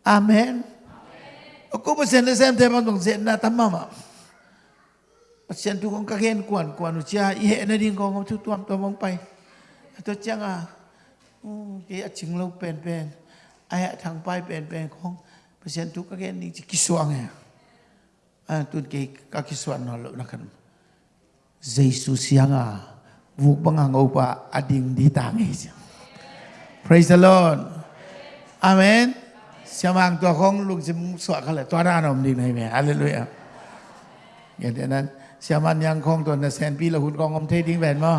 amen. Cô bác sĩ xem thêm bằng tổng diện là tắm mà bác sĩ tu con các hen quản quản cha, y hệ nơi đi con không chút tuam tuam mong bay. Tôi chắc à ừ, cái chứng lâu bền bền. Ai hạ thằng bay bền bền không? Bác sĩ tu các hen đi chỉ kỹ soạn này à, tuân cái các cái soạn nó lỡ nó khẩn Jesus siang à vuk bang ang opa ading di tangis praise the lord amen สมางตัวของลุงจิมสวดเขาเลยตัวด้านอมดีในแม่อะไรเลยอ่ะอย่างนั้นสมันยังคงตัวนะแสนปีละหุ่นกองอมเทดิ้งแหวนมั้ง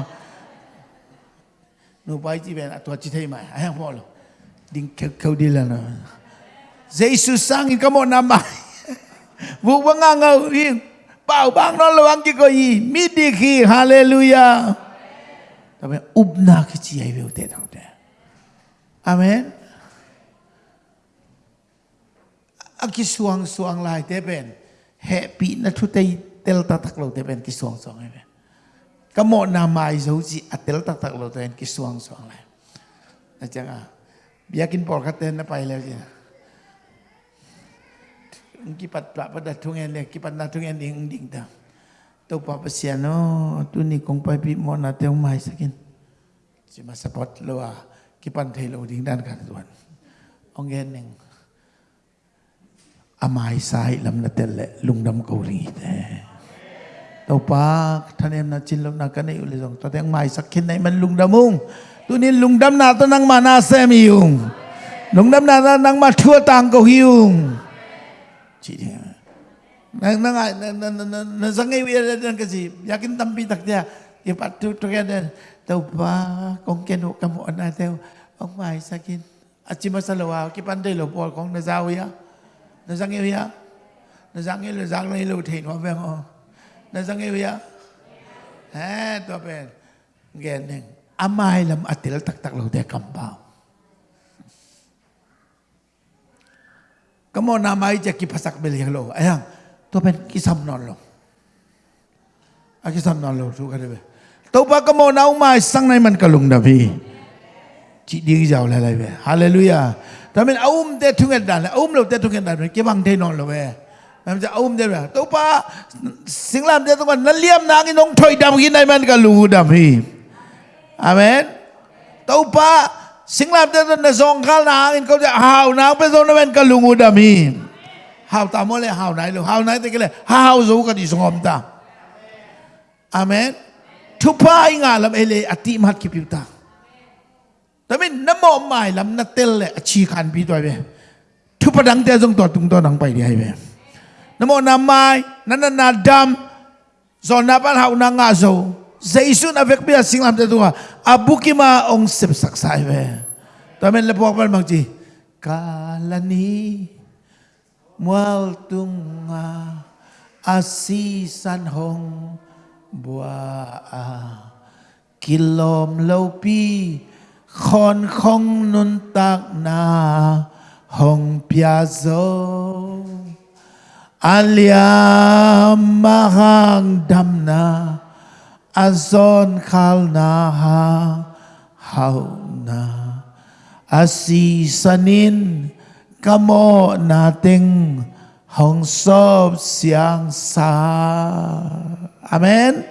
นูไปจีแหวนตัวจีเทใหม่ไอ้ยังพ่อหรอดิ้งเขาดีแล้วนะเยซูสังอีกก็หมดน้ำใหม่ Vu banga ngau yin. Pau bang no lawang ki ko yi. Midi ki hallelujah. Tapi ubna ki chi ai ve te thang te. Amen. Aki suang suang lai te ben. Happy na thu te tel ta tak lo te ben ki suang suang ai ben. Kamo nama ai zo ji atel ta tak lo te ki suang suang lai. Na changa. Biakin por khaten na pai le ji kipat pla pada tungen le kipat na tungen ding ding ta to pa pasiano tu ni kong pa pi mo na te mai sakin si ma support lo a kipan thei lo ding dan kan tuan ong gen ning amai sai lam na tel le lung dam ko ri te to pa thanem na chin lo na ka nei ule jong to teng mai sakin nei man lung damung tu ni lung dam na to nang mana se mi yung lung dam na nang ma thua tang ko hiung chị thì nó nó nó nó nó nó sang ngay bây giờ cái gì ya cái tâm bi thật ra thì bắt tu tu cái này tàu ba con kia nụ cầm một này theo ông mai sakin achi masalawa ki pandai lo pol kong na zawi ya. Na sang ngay ya na sang ngay lo sang ngay lo thìn hoa veng o na sang ngay ya ha to pen. Gen neng. Amai lam atil tak tak lo te kambao Kamu namai je ki pasak beli lo. Ayang, tu pen kisam non lo. aki sam na lo su ka de be to pa ka mo na u mai sang nai man ka lung da bi chỉ đi giàu lại lại về hallelujah đó mình ôm để thung cái đàn ôm lâu để thung cái đàn cái bằng thế non rồi về làm cho ôm để về tôi pa sinh làm để tôi mà nó liêm nang cái nông thôi đam cái này mình cả lù đam hi amen tôi pa sinh làm để tôi nó zong khal nang cái câu hào nang bây giờ nó mình cả lù đam hi hào ta mới là hào này luôn hào này thì cái là hào dù cái gì song om ta amen thu pa anh à làm ele ati mat kịp ta แต่ไม่น้ำมอมไม่ลำนัดเตลเลยชีขันพี่ตัวเบทุบประดังเตจงตัวตุงตัวนัง sing lab de na zongkal na in ko de hau na pe zon wen ka lungu da mi hau ta mo le hau nai lu hau nai te ke le? Hau zo ka di zongom ta. Amen. Kan tu pa ing alam ele ati mat ki pi ta. Tami na mai lam na tel le achi kan bi do be tu pa dang te zong to tung to dang pai di hai be na mo na mai na na na dam zon na pan hau na nga zo Zaisun avek pia singlam te tunga abuki ma ong sep saksai ve tamen le pok pal mangji kalani, mual tunga asisan hong bua a. Kilom lo pi, khon khong nun tak na, hong pia aliam mahang damna na azon kalnaha hauna. Asisanin kamo nating hongsob siyang sa. Amen?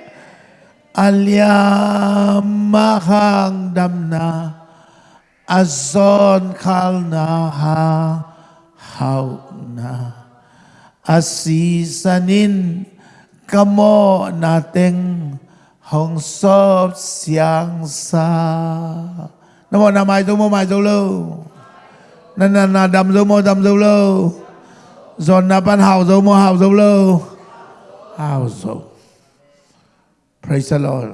Alyamahang damna azon kalnaha hauna. Asisanin kamo nating hongsob hồng sớp sáng xa nó bọn nằm mai dấu mô mài dấu lâu nên là là đầm dấu mô đầm dấu lâu giòn là ban hào dấu mô hào dấu lâu hào dấu praise the lord.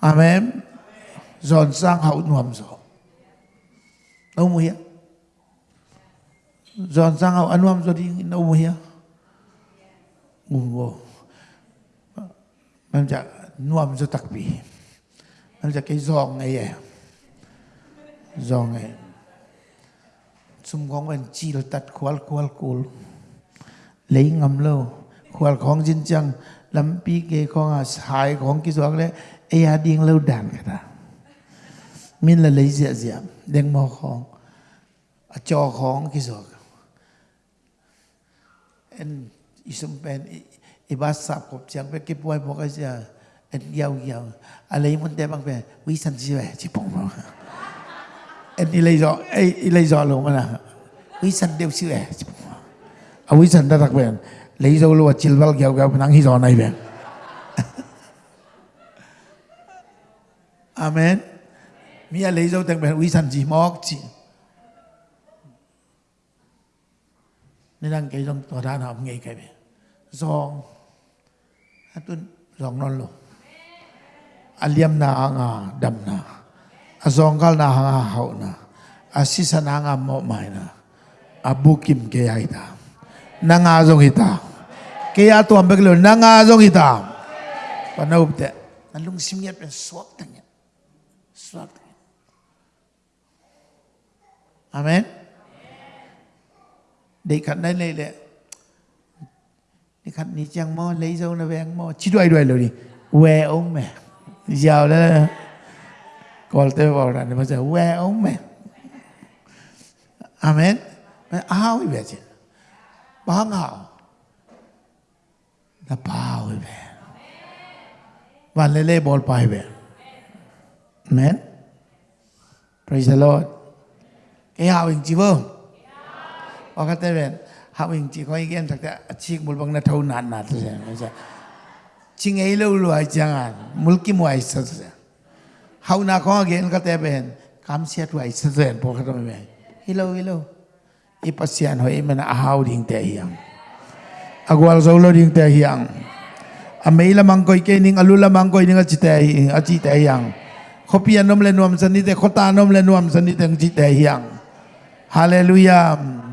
Amen. Giòn sang hậu nuồm dấu đâu mùa hiếp giòn sang hậu ăn nuồm rồi đi, đâu mùa hiếp ủng hộ มันจะน่วมจะตักปีมันจะไอ้องไงแย่ซองไงสมของมันจีลตัดควลควลกูลเลยงำเล่าควลของจริงจังลำปีเกของอาสายของกิสวกเลยเอ้ยาดิงเล่าดันกันนะมินละเลยเสียเสียเด้งมอของจอของกิสวรเอ็นอิสมเป็น iba sap kop chang pe ki puai po ka sia et yau yau ale mun te bang pe wi san si ve chi pong pong. Et ilai zo ei ilai zo lo mana. Wi san deu si ve chi pong a wi san da tak ben lấy dâu lo chil val gyau gau nang hi zo nai ben <laughs> amen. Mi lấy dâu tang ben wi san ji mok nên đang cái dòng tòa đàn học nghề cái này do งามมอไม่นะอับุกิมเกยไอตานางอาจงฮิตา kaya tu ambek lo nanga zong ita panau te nalung simyat pen swak tanya swak tanya amen để khát đây lấy lệ ni khát ni chang lấy dâu nó về ăn chỉ đuổi đuổi rồi đi quê ông mẹ. Giờ đó còn tôi vào là bây giờ quê ông mẹ. Amen. Mà áo về chứ. Bao ngạo là bao về. Và lê lê bol bài về. Amen. Praise the lord. Cái áo hình chỉ vương và các tên hak wing ci ko igen tak tak ci mul bang na tau nan na tu se masa ci ngai lo lo ajangan mul mu ai sat se hau na ko igen ka te ben. Kam sia tu ai sat se po ka to me hello hello i pasian ho i mena hau ding te yang agwal zo ding te yang amei la mang ko ning alu la mang ko igen ka ci te ai a ci te le nuam sanite kota anom le nuam sanite ng ci te yang Hallelujah.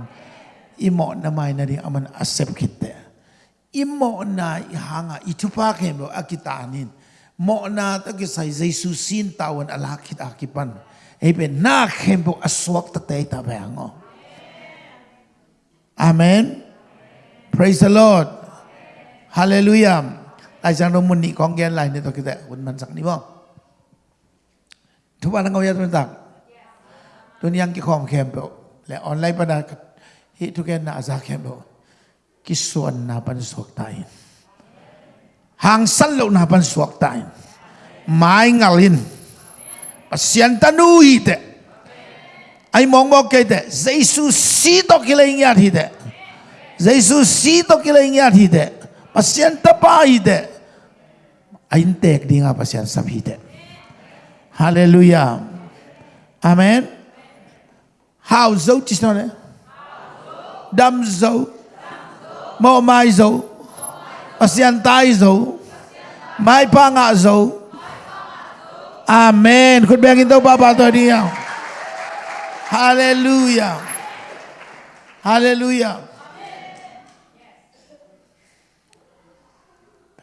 imo na mai na ri aman accept kite imo na hanga itupa ke mo akitanin mo na ta ki sai jesu sin tawan ala kit akipan ebe na khembo aswak ta te ta bango amen praise the lord hallelujah อาจารย์รมุนิของแกนไหลในตัวกิแต่คนมันสักนี้บ่ทุกวันนั้นเขาจะเป็นตักตัวนี้ยังกี่ความเข้มเปล่าและออนไลน์ประดา itu kan nak zakat lo kisuan na pan suak tain hang selo na pan suak tain mai ngalin. Pasian tanui te. Ai mong mong ke te. Zeisu si to kile ingat hi te. Zeisu si to kile ingat hi te. Pasian tapai te. Ai tek di nga pasian sabhi te. Haleluya amen. How zo tis? Đâm dấu. Mô mai dấu. Pasian tai dấu. Mai pa ngạ dấu. Amen. Kut bang ito baba to dia. Hallelujah. Hallelujah.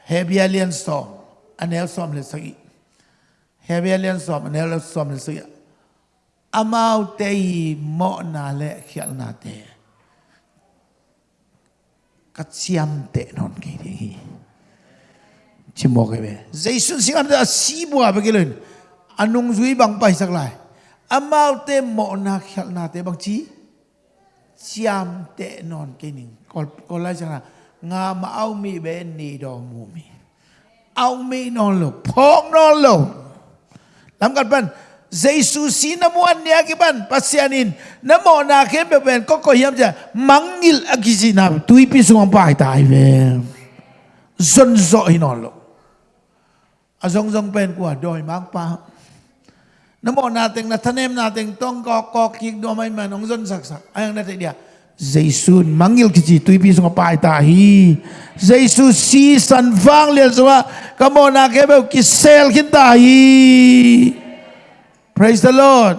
Heavy alien storm. em storm le sagi. Heavy alien storm. em storm le sagi. Amau tei mo na le khial na te. Katsiam te non ke di. Chimo ke be. Jaisun singam da si bua be gelun. Anung zui bang pai sak lai. Amau te mo na khial na te bang chi. Chiam te non ke ning. Kol kol lai chang nga ma au mi be ni do mu mi. Au mi non lo. Phok non lo. Lam kat ban. Giêsu si na mo an niya kiban pasyanin na mo na ke be ben ko ko yam ja mangil agisi na tui pi sung pa tai ve zon zo hinon lo. Azong zong pen kwa doi mang pa. Na mo nating na tanem nating tong ko ko kik do mai man ong zon sak sak. Ayang natin dia. Giêsu mangil kiji tui pi sung pa tai Giêsu si san vang le zwa kamo na ke be kisel kin tai Praise the Lord.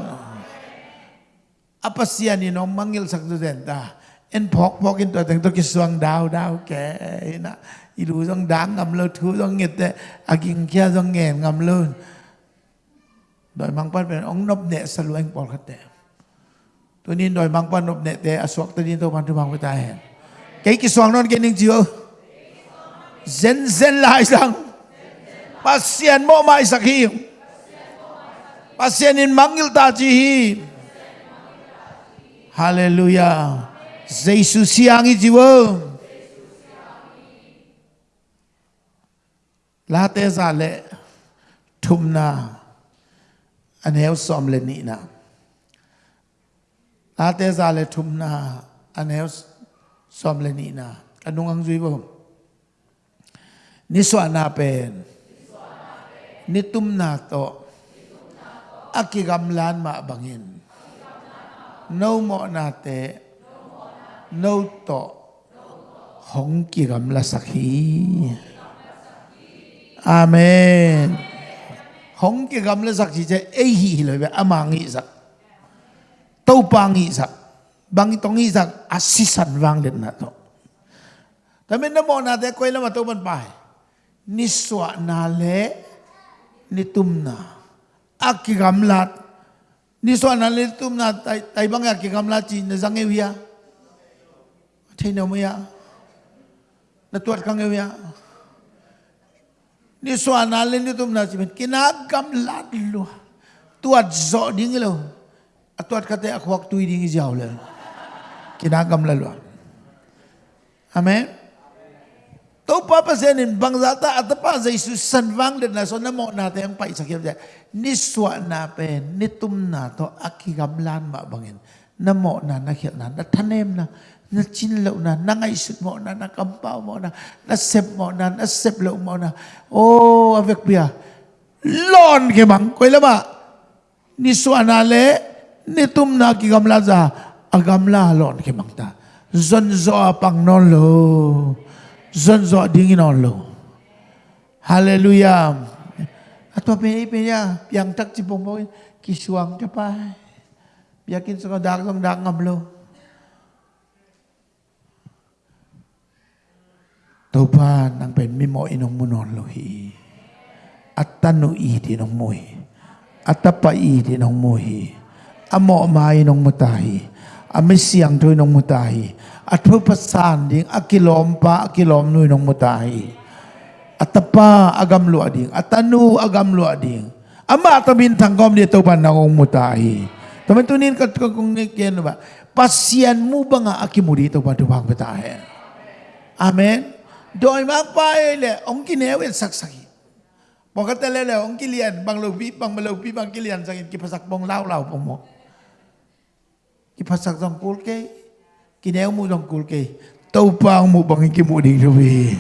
Apa siya ni, nong mangil sak tu den ta. En pok pok in to teng to kiswang dao dao ke na. Ilu dong dang ngam lo thu dong ngit te aking kia dong ngem ngam lo. Doi mang pan pen ong nop ne salu eng pol khat te. Tu ni doi mang pan nop ne te aswak tu ni to pan tu mang ta hen. Cái kiswang non ke ning chiu. Zen zen lai sang. Pasien mo mai sak hi. Pasienin manggil taji. Haleluya. Jesus siangi jiwa. Late zale tumna anel som le ni na. Late zale tumna anel som le ni na. Anong ang jiwa? Niswa na pen. Nitum na to akigamlan maabangin. No mo nate, no to, hong kigamla sakhi. Amen. Hong kigamla sakhi je ehi hiloy amangi sak. Tau pangi sak. Bangi tongi sak asisan wang den na to. Tapi na mo nate koy lama pai. Niswa na le nitum na aki gamlat. Ni so na le tum na tai bang aki gamlat chi na zang evia thei no mo ya na tuat kang evia ni so na ni tum na chi kina gamlat lu. Tuat zo ding lo atuat kate akwak tui ding jaw le kina gamlat lu. Amen Tau pa pa senin bang zata at pa sa Isus sanwang din na so na mo natin ang paisakip dyan. Niswa na pe, nitum na to akigamlan ma bangin. Na mo na nakil na, natanem na, na na, nangaisot mo na, nakampaw mo na, nasep mo na, naseplaw mo na. Oh, avek biya. Lon ke bang, koy lama. Niswa na le, nitum na akigamlan za, agamla lon ke bang ta. Zonzo apang non zon zo dingin on lo. Hallelujah. Atau pini pini ya, yang tak cipong mo kisuang pa. Yakin sa kadak ng dangam lo. Tupan ang pen mimo inong munon lo hi. At tanu i dinong mo. At tapa i dinong mo. Amo mai nong mutahi. Ami siyang to nong mutahi อัตภาษานดิ้งอักิลอมปะอักิลอมนุยนงมุตาย Atapa agam lu ading. Atanu agam lu ading. Ama tamin tanggom dia tau panang mutahi. Teman tunin kat kong ngikian ba. Pasian mu ba nga akimu dito pa tubang betahe. Amen. Doi magpae le ong kinewel saksaki. Pagkat lele ong kilian bang lobi bang melobi bang kilian sakit kipasak bong lau lau pong mo. Kipasak dong kulke. kineo mu dong kul ke tau pang mu bang ki mu ding rubi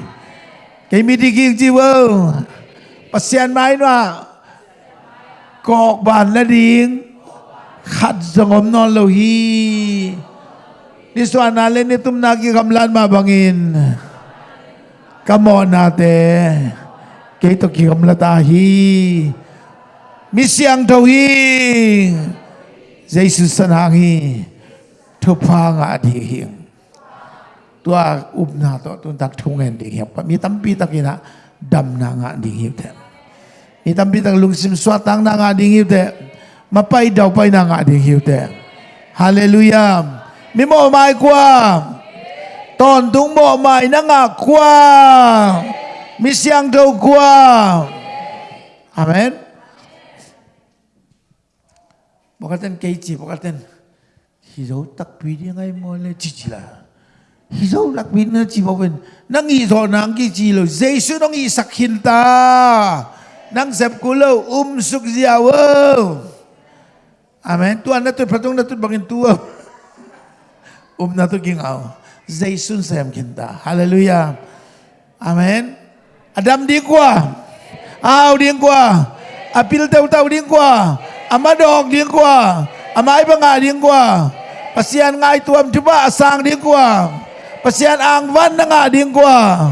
ke mi di ki chi wo pasian mai na kok ban la ding khat zongom non lo hi ni suana le ni tum na ki kamlan ma bangin kamo nate ke to ki kamla ta hi mi siang thau hi Jesus san hang hi sanangi. Tupa nga adihing. Tua upna to tun tak thungen ding hiap. Mi tampi tak ina dam na nga ding hiap te. Mi tampi tak lungsim swatang na nga ding hiap te. Mapai daw pai na nga ding hiap te. Hallelujah. Mi mo mai kwa. Ton tung mo mai na nga kwa. Mi siang daw kwa. Amen. Bukatan keiji, bukatan. Hizo tak pidi ngai mo le chichila. Hizo lak bin na chi bawen. Nang izo nang ki chi lo. Jesu nang isak hinta. Nang sep kulo um suk ziawo. Amen. Tuan na tu patong na tu bangin tua. <laughs> Um na tu gingaw. Jesu sem kinta. Hallelujah. Amen. Adam di kwa. Aw di kwa. Apil tau tau di kwa. Amadok di kwa. Amai ba nga di kwa. Pasian ngai tuam cuba asang di kwa. Pasian ang van nga ko ah.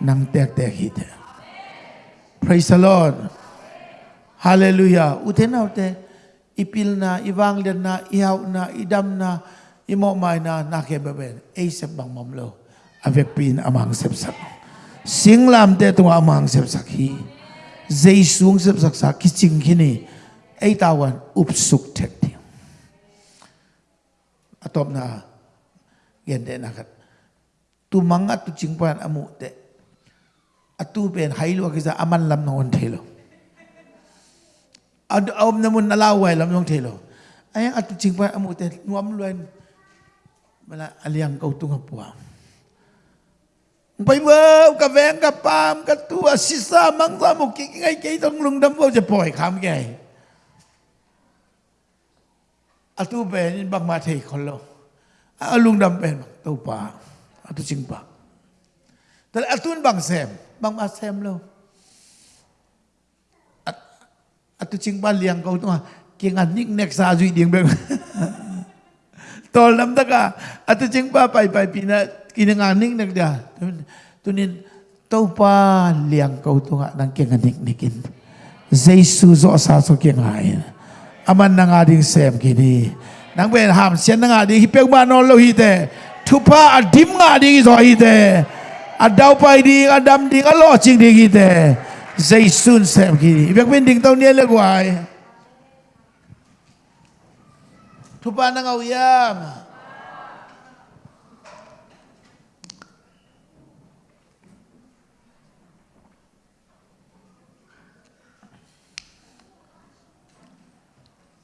Nang tek-tek hita. Praise the Lord. Hallelujah. Ute na ute. Ipil na, ibang na, ihaw na, idam na, imo may na, nakebeben. Aisep bang mamlo. Avec pin amang sepsak. Singlam te tunga amang sepsak hi. Zay sung sepsak sa kiching kini. Ay tawan upsuk tek di. Atop na gende nakat tu mangat tu cingpan amu te atu pen hailu kisa aman lam non thelo. Ad om namun nalawai lam non thelo. Ayang atu cingpan amu te nuam luen mala aliang kau tunga puang Pai wo ka veng ka pam ka tua sisa mang sa mo ki ngai ke tong lung dam wo je poi kham ke atu ben bang ma thei khol lo a lung dam pen tu pa atu ching pa tal atun bang sem bang ma sem lo. Atu ching pa liang kau tu ki ngan nik nek sa zui ding beng. <laughs> Tol nam ta ka atu ching pa pai pai pina kini ngan nik nek dia. Tunin tau pa liang kau tu nga nang ki ngan nik nikin Jesus zo sa so ki ngai aman nang ading sem kini. Nang ben ham sian nang ading hipek ma no lo hi te. Tupa adim nga di zo hi te. Adaw pa di adam di alo ching di hi te. Zaisun sem ki ibek ben ding tau ni le gwai tupa nang awyam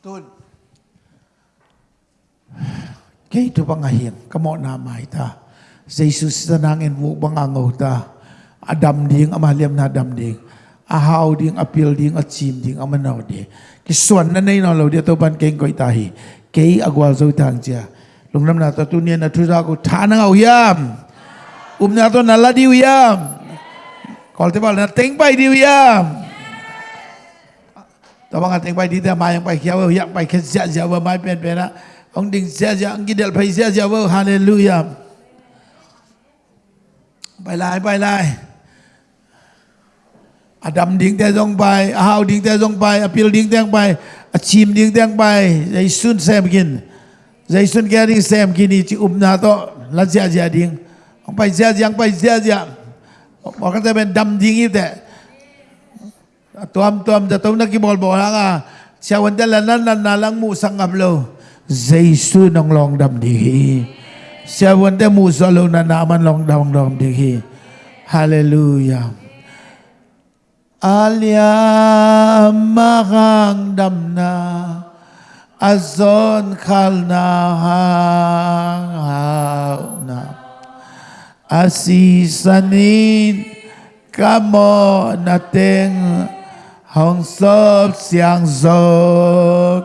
Tun. Kay ito pangahin, kamo na may ta. Sa nangin mo bangangaw ta. Adam ding amaliam na adam ding. Ahaw ding apil ding at ding amanaw di. Kiswan na na inalaw di ito ban koy tahi. Kay agwal zo tang siya. Lungnam na to tunya na tuza ko tanang awyam. Um na to naladi uyam. Kol tibal na teng bay di uyam. Tabang ating bay di ta mayang bay kiyaw yak bay kesya siya wa may pen pena. Đình xe dạ ông gidel phải xe dạ vơ hallelujah. Bài lại bài lại. Adam ding te dong bài, Ahau ding te dong bài, Apil ding te bài, Achim ding te bài, Dây sun xem kin. Dây sun kia ding xem kin chỉ um na to là dạ dạ ding. Ông bài dạ dạ ông bài dạ dạ. Ông cái bên đâm ding yêu te. Tuam tuam da tông na ki bol bol tuam-tuam datom na kibolbo nga siya wandala na nanalang mo sang ablo. Zaisu ng longdam dihi. Siya wanda mo solo na naman longdam longdam hallelujah. Alya mahang damna azon kalna na asisanin kamo nating hong sop siang zo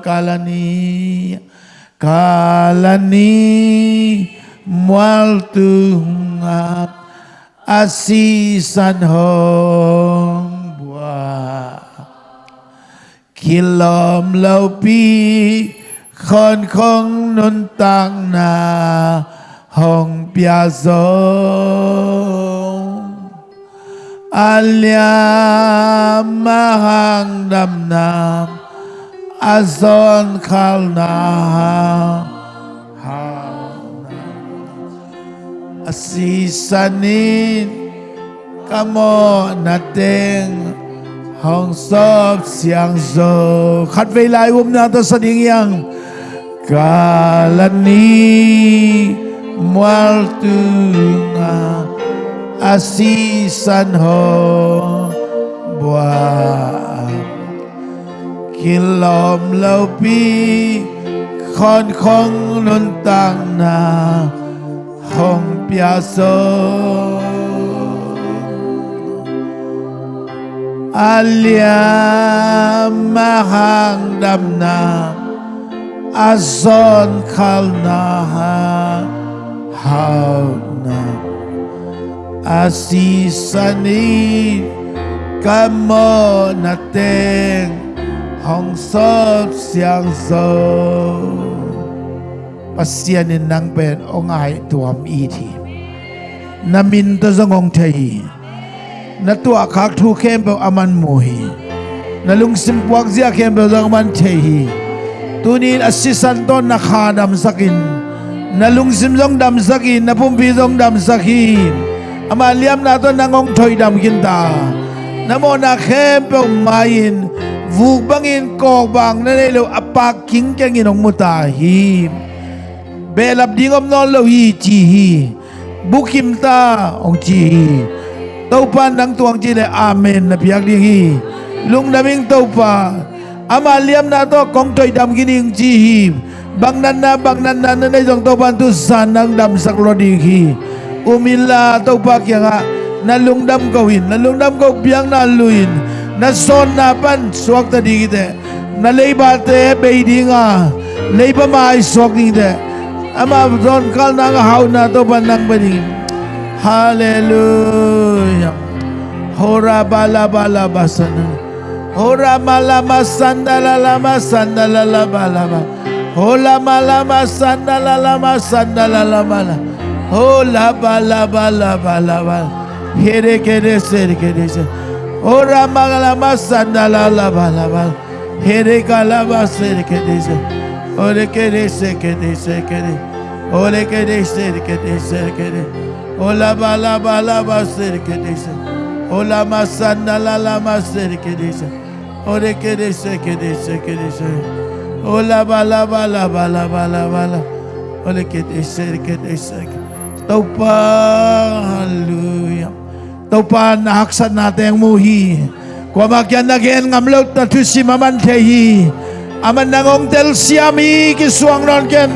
kalani kalani mual tu ngap asisan hong bua. Kilom lâu pi khon không nun tăng na hong pia zo alia mahang nam nam azon khal na ha asisanin kamo nateng hong sop siang zo khat vei lai um na to sa ding yang kalani mual tu nga asisan ho bua kilom lâu pi khon khong nun tang na hong pia so alia mahang dam na azon khal na ha hau na asisani kamo na teng hong sop siang so pasyanin nang pen ongai tuam i thi namin to zongong thei na tua khak thu khem pe aman mo hi na lung sim puak zia khem pe zong man thei hi tunin asisan ton na sakin na lung sim zong dam na pum zong dam ama liam na to nangong thoi dam kin ta namo na khem pe main. Vuk bangin kok bang na le lo apak king keng inong muta hi. Belap dingom non lo hi chi hi. Bukim ta ong chi hi. Tau pa nang tuang chi le amen na piak ding hi. Lung naming tau pa ama liam na to kong toy dam gining chi hi. Bang nan na bang nan na na jong tau pan tu san nang dam sak lo ding hi umila tau pa kya nga na lung dam ko hin na lung dam ko biang na luin na son na pan suak ta ding ite na leiba te be dinga leiba mai suak ding ite ama don kal na hau na to pan nang ba ding. Hallelujah. Hora bala bala basana. Hora mala masanda la la masanda la la bala ba. Hola mala masanda Oh la ba la ba la ba la ba. Here kere ser kere ser. Oh ramagala masanda la la ba la ba. Here kala ba ser kere ser. Ole kere ser kere ser kere. Ole kere ser kere ser kere. Oh la ba la ba la ba ser kere ser. Oh la masanda la la ma ser kere ser. Ole kere ser kere ser kere ser. Oh la ba la ba la ba la ba la ba la. Taupa hallelujah. Taupa naksan natin ang muhi. Kumakyan na gen ngamlot na tusi mamantehi. Aman nangong tel siyami kisuang ron ken.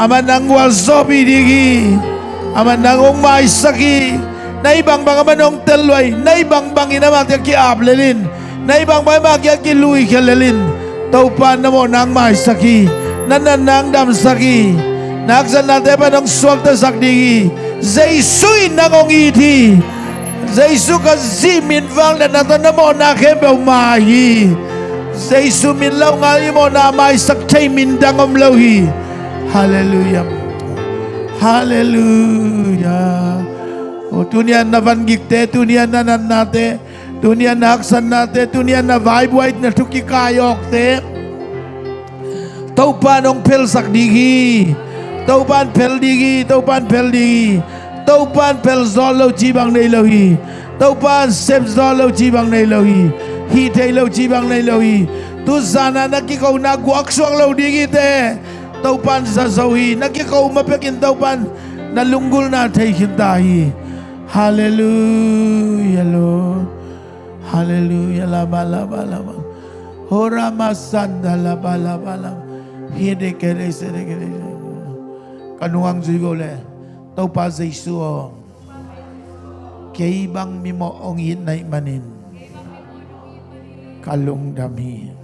Aman nang walzobi digi. Aman nangong may saki, na ibang bang manong telway, na ibang bang inamak ki ablelin, na ibang bang magya ki lui kelelin, taupan na mo nang may saki, nananang dam Nakzan na tepa nang suwag ta sakdigi. Zaisu inangong iti. Zaisu ka zimin vang na nato na mo na kebe umahi. Zaisu min law nga imo na may sakchay min dangom lawhi. Hallelujah. Hallelujah. O tunian na vangikte, tunian na nanate, tunian na aksan nate, tunian na vibe white na tukikayok te. Taupa nong pil sakdigi. Hallelujah. Taupan pel digi, taupan pel digi. Taupan pel zolo jibang nei lohi. Taupan sep zolo jibang nei lohi. Hi te lo jibang nei lohi. Tu sana na ki kau na guak suang lo digi te. Taupan sa zohi, na ki kau mapekin taupan na lunggul na tay kintahi. Hallelujah, Lord. Hallelujah. La ba la ba la ba. Hora masanda la ba la ba la. Hede kere se de kere. 가누왕 주이고래 또빠 제이수오 keibang mimoongin na imanin. Kalong dami.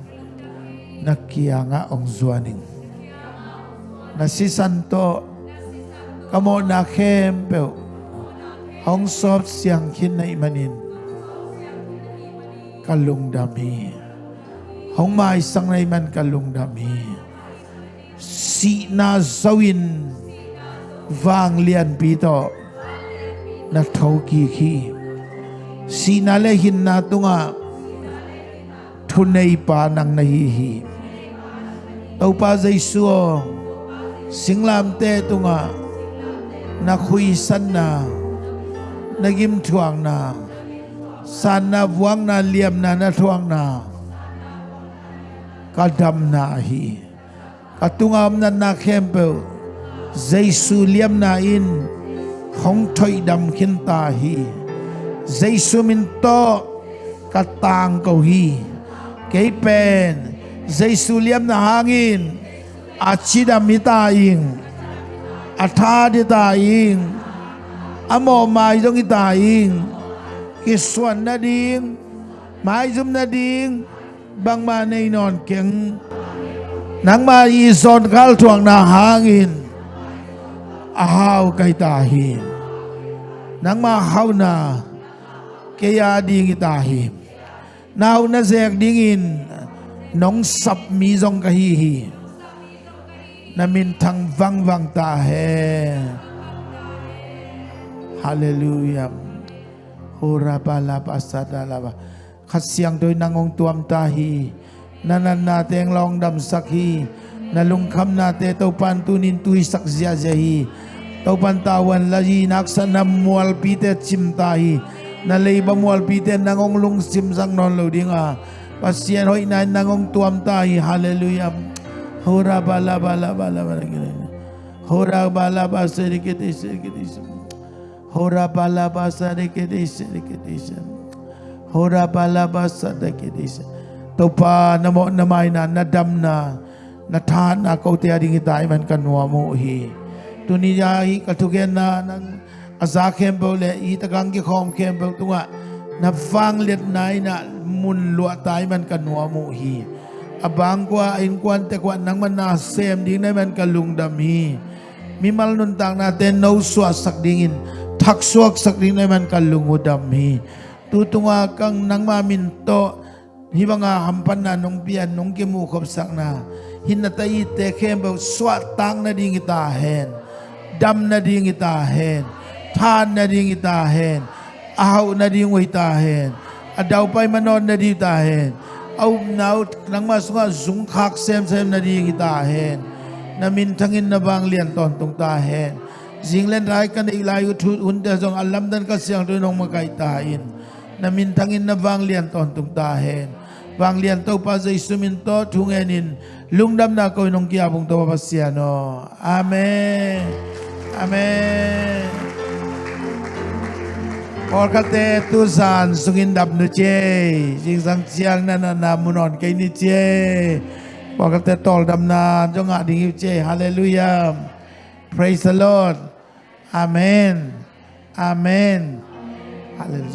Nakiyanga ong zuaning nasisanto. Kamo na kempe. Ong sob siyang kin na imanin. Kalong dami. Ong maisang na iman dami. Si na zawin. Vang lian pito na thau ki khi. Si na le hin na tunga. Thunay pa nang nahihi. Tau pa zay suo singlam te tunga. Na khuisan na. Nagim thuang na. San na vuang na liam na na thuang na. Kadam na hi. Katungam na na kempe Giêsu liam na in không thoi đầm khiến ta hi. Giêsu min to katang cầu hi. Kay pen Giêsu liam na hangin achida mita ing atha di ta ing amo mai dong ita ing kiswan na ding mai zum na ding bang ma nei non keng. Nang ma i zon kal thuang na hangin ahaw kay tahim. Nang mahaw na, kaya ding itahim. Nahaw na siya dingin, nong sapmizong kahihi, na mintang vangvang tahe. Hallelujah. Hura pala pasada laba. Kasyang doy nangong tuam tahi. Nanan natin long dam sakhi. Nalungkam nate taupan pantunin tui sak zia zahi tau pantawan laji naksan nam mual pite chim na leiba mual pite nangong lung sim sang non lo dinga pasien hoi na nangong tuam tahi hallelujah. Hora bala bala bala bala hora bala basa dikit dikit hora bala basa dikit dikit hora bala basa dikit topa namo namay na nadam na. Nathan na kau te ading man kanwa mo hi. Tuniya hi katugen na nang aza kembo le i tagang ki khom kembo tunga. Na fang let nai na mun lua man kanwa mo hi. Abang kwa in kwan te kwa nang man na sem ding na man kalung dam hi. Mi mal nun tang na ten no swa sak dingin. Thak suak sak ding na man kalung udam hi. Tutunga kang nang mamin to hi mga hampan na nung pian nung kimu khop sak na hin na tai te khem ba swa tang na ding ita hen dam na ding ita hen na ding ita hen ahaw na ding ita adaw pay manon na ding ita hen au nau nang masunga zung khak sem sem na ding ita hen na min thangin na bang lian ton tung ta hen jinglen rai kan ilai thu un da jong alam dan ka siang tu nong makai ta in na min thangin na bang lian ton tung ta Vâng, bang lian to pa zai sumin to lung lungdam na ko nong kia bung to pa siano amen. Amen. Or kate tu san sungin dap nu che jing sang chiang na na na munon kai ni che Or kate tol dam na jong nga ding che hallelujah. Praise the lord. Amen. Amen. Hallelujah.